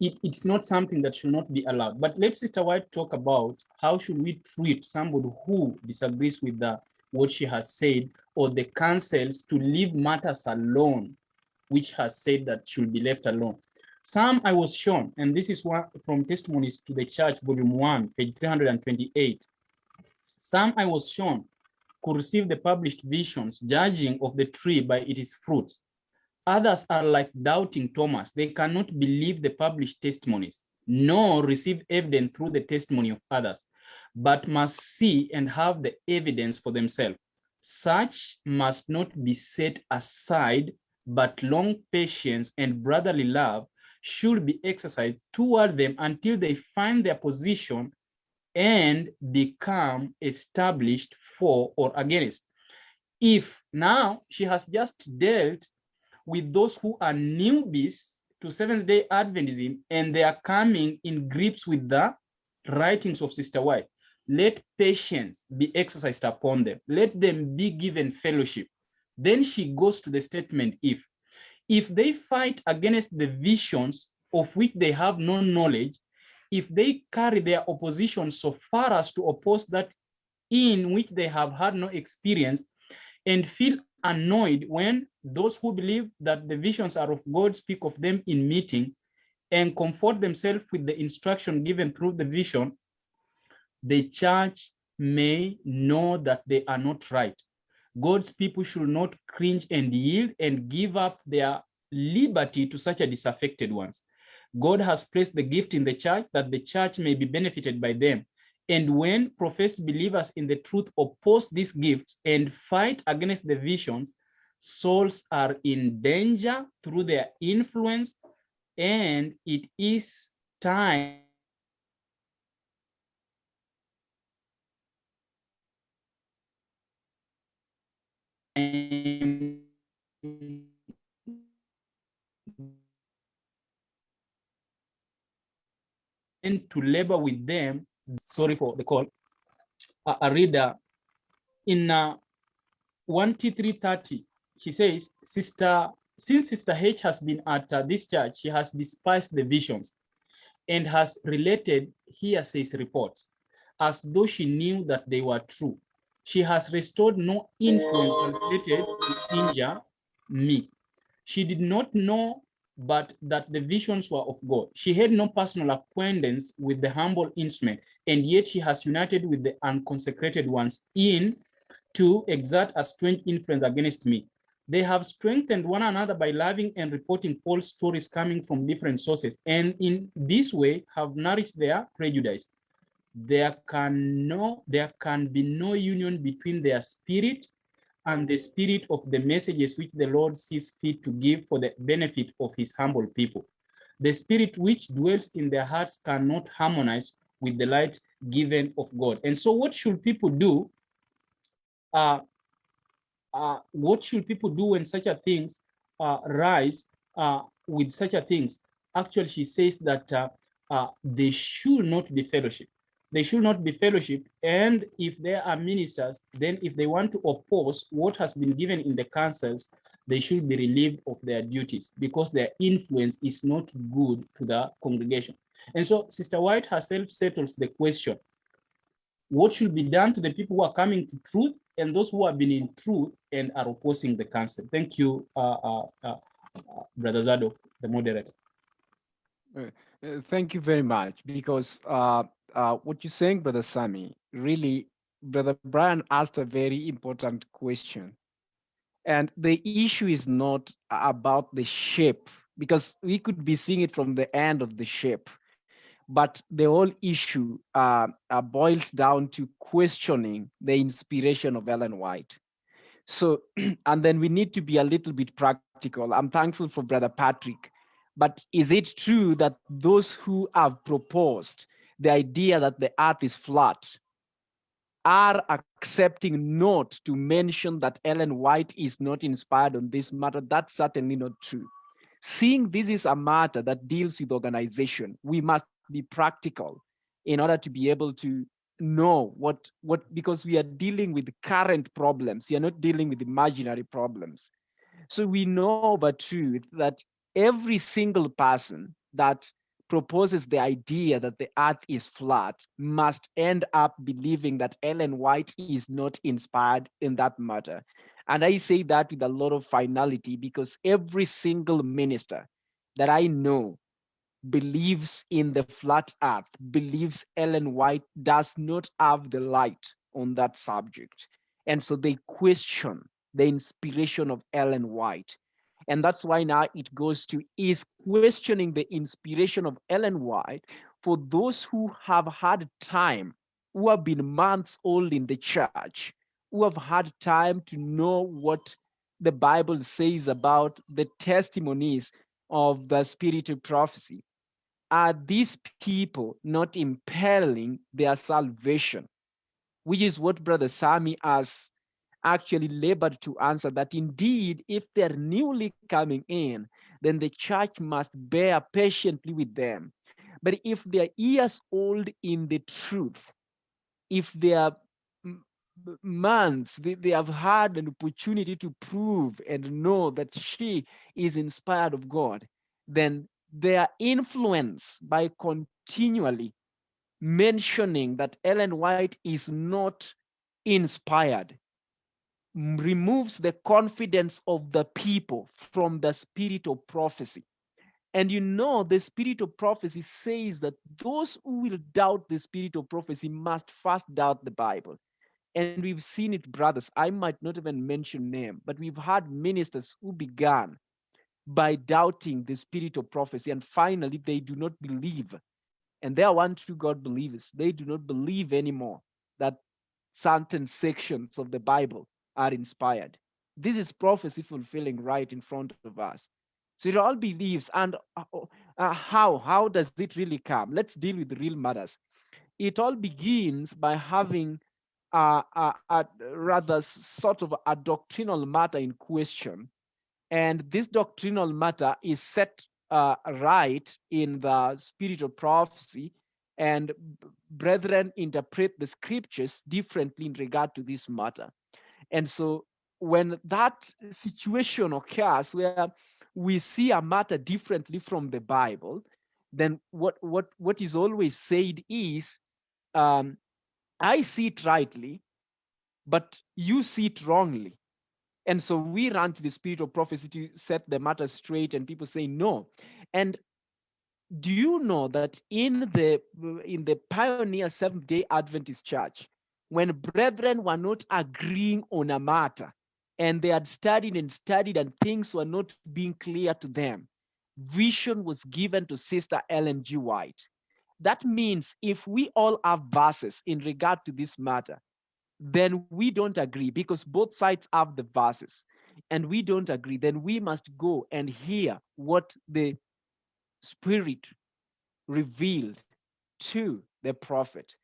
it, it's not something that should not be allowed. But let Sister White talk about how should we treat somebody who disagrees with the, what she has said or the counsels to leave matters alone, which has said that should be left alone. Some I was shown, and this is one from Testimonies to the Church, Volume 1, page 328. Some I was shown could receive the published visions, judging of the tree by its fruits. Others are like doubting Thomas. They cannot believe the published testimonies, nor receive evidence through the testimony of others, but must see and have the evidence for themselves. Such must not be set aside, but long patience and brotherly love should be exercised toward them until they find their position and become established for or against. If now she has just dealt with those who are newbies to Seventh day Adventism and they are coming in grips with the writings of Sister White, let patience be exercised upon them. Let them be given fellowship. Then she goes to the statement if. If they fight against the visions of which they have no knowledge, if they carry their opposition so far as to oppose that in which they have had no experience and feel annoyed when those who believe that the visions are of God speak of them in meeting and comfort themselves with the instruction given through the vision, the church may know that they are not right. God's people should not cringe and yield and give up their liberty to such a disaffected ones. God has placed the gift in the church that the church may be benefited by them. And when professed believers in the truth oppose these gifts and fight against the visions, souls are in danger through their influence, and it is time and to labor with them, sorry for the call, a, reader. In uh, 1T330, he says, Sister, since Sister H has been at uh, this church, she has despised the visions and has related hearsays reports as though she knew that they were true. She has restored no influence related to injure me. She did not know but that the visions were of God. She had no personal acquaintance with the humble instrument, and yet she has united with the unconsecrated ones in to exert a strange influence against me. They have strengthened one another by loving and reporting false stories coming from different sources, and in this way have nourished their prejudice. There can no, there can be no union between their spirit and the spirit of the messages which the Lord sees fit to give for the benefit of his humble people. The spirit which dwells in their hearts cannot harmonize with the light given of God. And so what should people do? Uh, uh, what should people do when such a things uh, rise uh, with such a things? Actually, she says that uh, uh, they should not be fellowship they should not be fellowship. And if there are ministers, then if they want to oppose what has been given in the counsels, they should be relieved of their duties because their influence is not good to the congregation. And so Sister White herself settles the question, what should be done to the people who are coming to truth and those who have been in truth and are opposing the counsel? Thank you, uh, uh, uh, Brother Zadok, the moderator. Uh, uh, thank you very much because uh, uh, what you're saying, Brother Sami, really, Brother Brian asked a very important question. And the issue is not about the shape, because we could be seeing it from the end of the shape. But the whole issue uh, uh, boils down to questioning the inspiration of Ellen White. So, and then we need to be a little bit practical. I'm thankful for Brother Patrick. But is it true that those who have proposed the idea that the earth is flat are accepting not to mention that Ellen White is not inspired on this matter. That's certainly not true. Seeing this is a matter that deals with organization, we must be practical in order to be able to know what, what because we are dealing with current problems. We are not dealing with imaginary problems. So we know the truth that every single person that proposes the idea that the earth is flat must end up believing that Ellen White is not inspired in that matter. And I say that with a lot of finality because every single minister that I know believes in the flat earth, believes Ellen White does not have the light on that subject. And so they question the inspiration of Ellen White. And that's why now it goes to is questioning the inspiration of Ellen White for those who have had time, who have been months old in the church, who have had time to know what the Bible says about the testimonies of the spirit of prophecy. Are these people not impelling their salvation? Which is what Brother Sami has actually labored to answer that indeed, if they're newly coming in, then the church must bear patiently with them. But if they're years old in the truth, if they are months, they, they have had an opportunity to prove and know that she is inspired of God, then their influence by continually mentioning that Ellen White is not inspired removes the confidence of the people from the spirit of prophecy. And you know, the spirit of prophecy says that those who will doubt the spirit of prophecy must first doubt the Bible. And we've seen it, brothers. I might not even mention name, but we've had ministers who began by doubting the spirit of prophecy. And finally, they do not believe. And they are one true God believers. They do not believe anymore that certain sections of the Bible are inspired. This is prophecy fulfilling right in front of us. So it all believes. And uh, uh, how? How does it really come? Let's deal with real matters. It all begins by having a, a rather sort of a doctrinal matter in question. And this doctrinal matter is set uh, right in the spirit of prophecy and brethren interpret the scriptures differently in regard to this matter. And so when that situation occurs where we see a matter differently from the Bible, then what what what is always said is, um, I see it rightly, but you see it wrongly. And so we run to the spirit of prophecy to set the matter straight, and people say no. And do you know that in the in the pioneer Seventh Day Adventist Church, when brethren were not agreeing on a matter and they had studied and studied and things were not being clear to them, vision was given to Sister Ellen G. White. That means if we all have verses in regard to this matter, then we don't agree because both sides have the verses and we don't agree, then we must go and hear what the Spirit revealed to the prophet.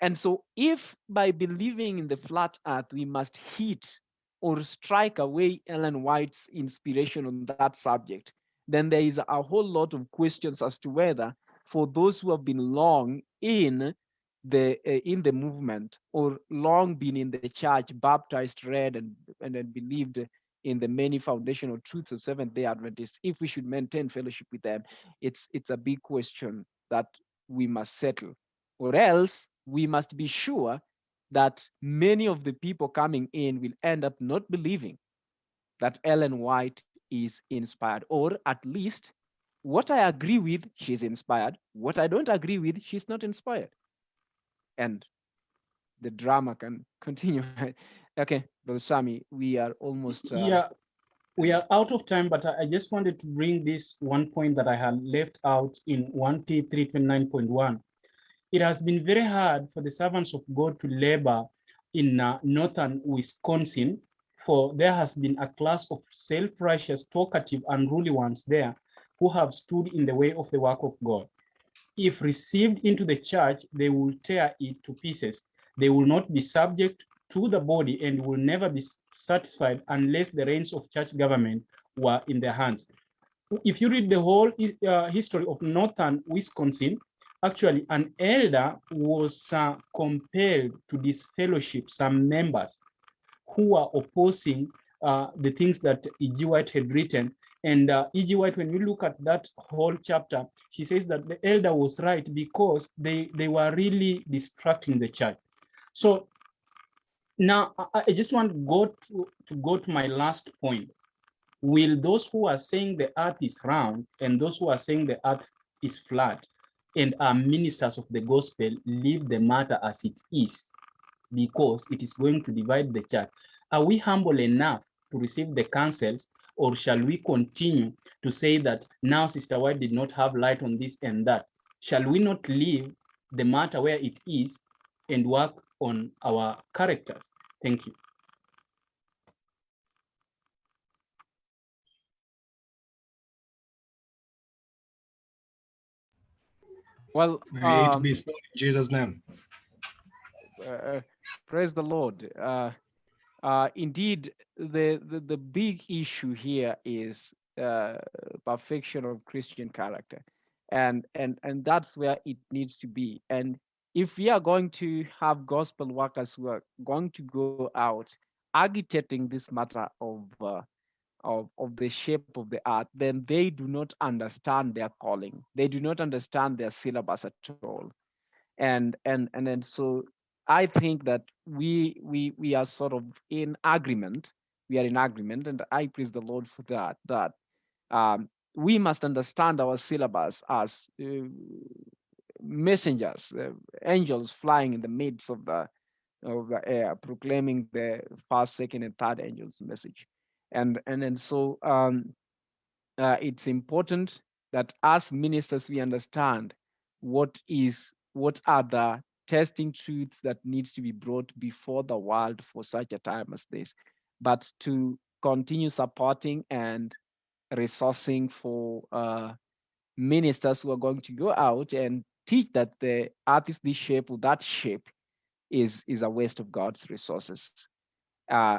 And so if by believing in the flat earth, we must hit or strike away Ellen White's inspiration on that subject, then there is a whole lot of questions as to whether for those who have been long in the uh, in the movement or long been in the church, baptized, read, and, and, and believed in the many foundational truths of Seventh Day Adventists, if we should maintain fellowship with them, it's it's a big question that we must settle, or else we must be sure that many of the people coming in will end up not believing that Ellen White is inspired, or at least what I agree with, she's inspired. What I don't agree with, she's not inspired. And the drama can continue. okay, Brother Sami, we are almost. Uh... Yeah, we are out of time, but I just wanted to bring this one point that I had left out in 1T329.1 it has been very hard for the servants of God to labor in uh, northern Wisconsin, for there has been a class of self-righteous, talkative, unruly ones there who have stood in the way of the work of God. If received into the church, they will tear it to pieces. They will not be subject to the body and will never be satisfied unless the reins of church government were in their hands. If you read the whole uh, history of northern Wisconsin, actually an elder was uh, compelled to disfellowship some members who were opposing uh, the things that E.G. White had written. And uh, E.G. White, when you look at that whole chapter, she says that the elder was right because they, they were really distracting the church. So now I, I just want to go to, to go to my last point. Will those who are saying the earth is round and those who are saying the earth is flat and are ministers of the gospel leave the matter as it is because it is going to divide the church. Are we humble enough to receive the counsels or shall we continue to say that now Sister White did not have light on this and that? Shall we not leave the matter where it is and work on our characters? Thank you. Well, May it um, be so in Jesus' name. uh, praise the Lord. Uh, uh, indeed, the, the the big issue here is uh, perfection of Christian character, and and and that's where it needs to be. And if we are going to have gospel workers who are going to go out agitating this matter of uh, of, of the shape of the earth, then they do not understand their calling. They do not understand their syllabus at all. And and and then so I think that we we we are sort of in agreement. We are in agreement, and I praise the Lord for that. That um, we must understand our syllabus as uh, messengers, uh, angels flying in the midst of the of the air, proclaiming the first, second, and third angels' message and and and so um, uh, it's important that as ministers we understand what is what are the testing truths that needs to be brought before the world for such a time as this but to continue supporting and resourcing for uh, ministers who are going to go out and teach that the earth is this shape or that shape is is a waste of god's resources uh,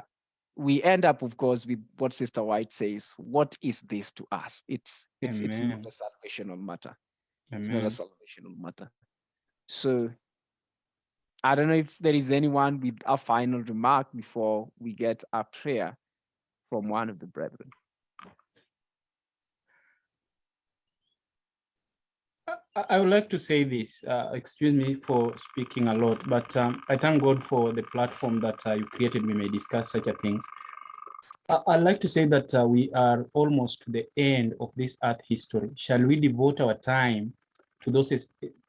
we end up, of course, with what Sister White says. What is this to us? It's it's it's not Amen. a salvational matter. It's not Amen. a salvational matter. So I don't know if there is anyone with a final remark before we get a prayer from one of the brethren. I would like to say this, uh, excuse me for speaking a lot, but um, I thank God for the platform that uh, you created. We may discuss such a things. I- I'd like to say that uh, we are almost to the end of this art history. Shall we devote our time to those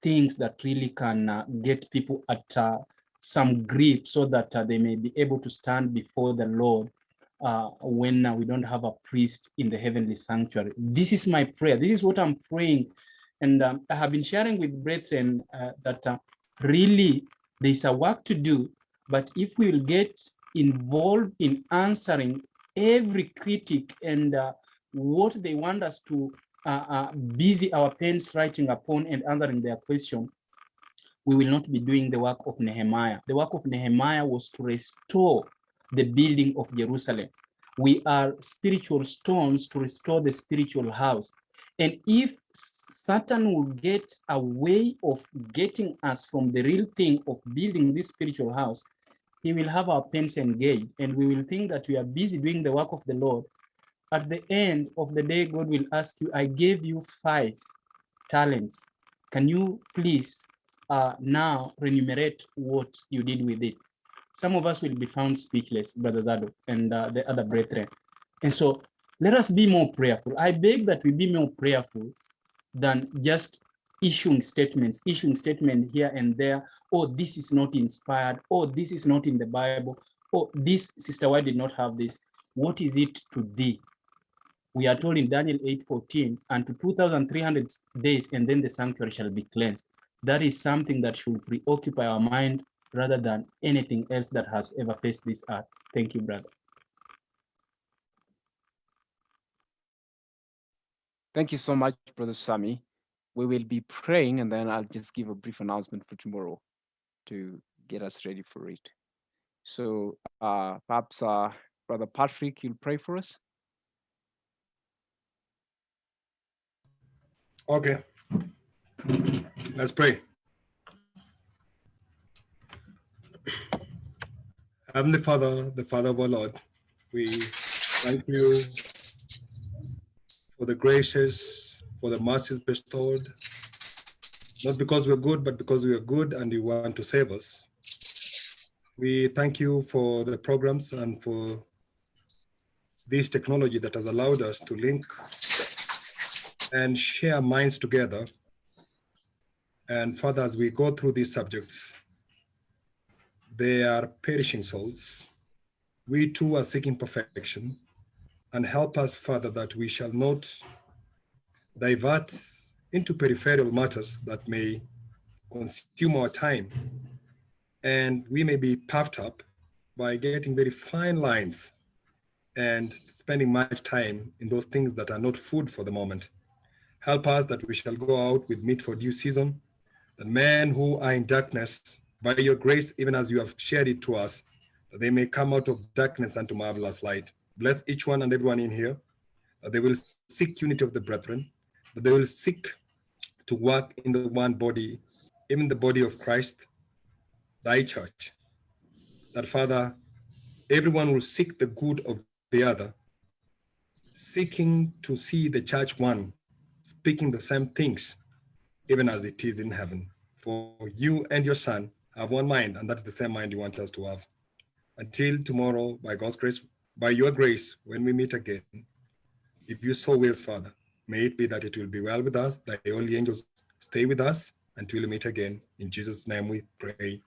things that really can uh, get people at uh, some grip so that uh, they may be able to stand before the Lord uh, when uh, we don't have a priest in the heavenly sanctuary? This is my prayer. This is what I'm praying and um, I have been sharing with brethren uh, that really there's a work to do, but if we will get involved in answering every critic and what they want us to uh, busy our pens writing upon and answering their question, we will not be doing the work of Nehemiah. The work of Nehemiah was to restore the building of Jerusalem. We are spiritual stones to restore the spiritual house. And if Satan will get a way of getting us from the real thing of building this spiritual house, he will have our pens engaged and we will think that we are busy doing the work of the Lord. At the end of the day, God will ask you, I gave you five talents. Can you please uh, now remunerate what you did with it? Some of us will be found speechless, Brother Zadok and uh, the other brethren. And so let us be more prayerful. I beg that we be more prayerful than just issuing statements, issuing statement here and there. Oh, this is not inspired. Oh, this is not in the Bible. Oh, this sister, why did not have this? What is it to thee? We are told in Daniel 8:14, and to 2,300 days, and then the sanctuary shall be cleansed. That is something that should preoccupy our mind rather than anything else that has ever faced this earth. Thank you, brother. Thank you so much, Brother Sami. We will be praying and then I'll just give a brief announcement for tomorrow to get us ready for it. So uh, perhaps uh, Brother Patrick, you'll pray for us. Okay. Let's pray. Heavenly Father, the Father of our Lord, we thank you for the graces, for the mercies bestowed, not because we're good, but because we are good and you want to save us. We thank you for the programs and for this technology that has allowed us to link and share minds together. And Father, as we go through these subjects, they are perishing souls. We too are seeking perfection and help us, Father, that we shall not divert into peripheral matters that may consume our time and we may be puffed up by getting very fine lines and spending much time in those things that are not food for the moment. Help us that we shall go out with meat for due season, that men who are in darkness, by your grace, even as you have shared it to us, that they may come out of darkness unto marvelous light. Bless each one and everyone in here, that they will seek unity of the brethren, that they will seek to work in the one body, even the body of Christ, thy church. That Father, everyone will seek the good of the other, seeking to see the church one, speaking the same things, even as it is in heaven. For you and your son have one mind, and that's the same mind you want us to have. Until tomorrow, by God's grace, by your grace, when we meet again, if you so wills, Father, may it be that it will be well with us, that the holy angels stay with us until we meet again. In Jesus' name we pray.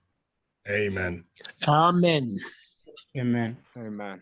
Amen. Amen. Amen. Amen.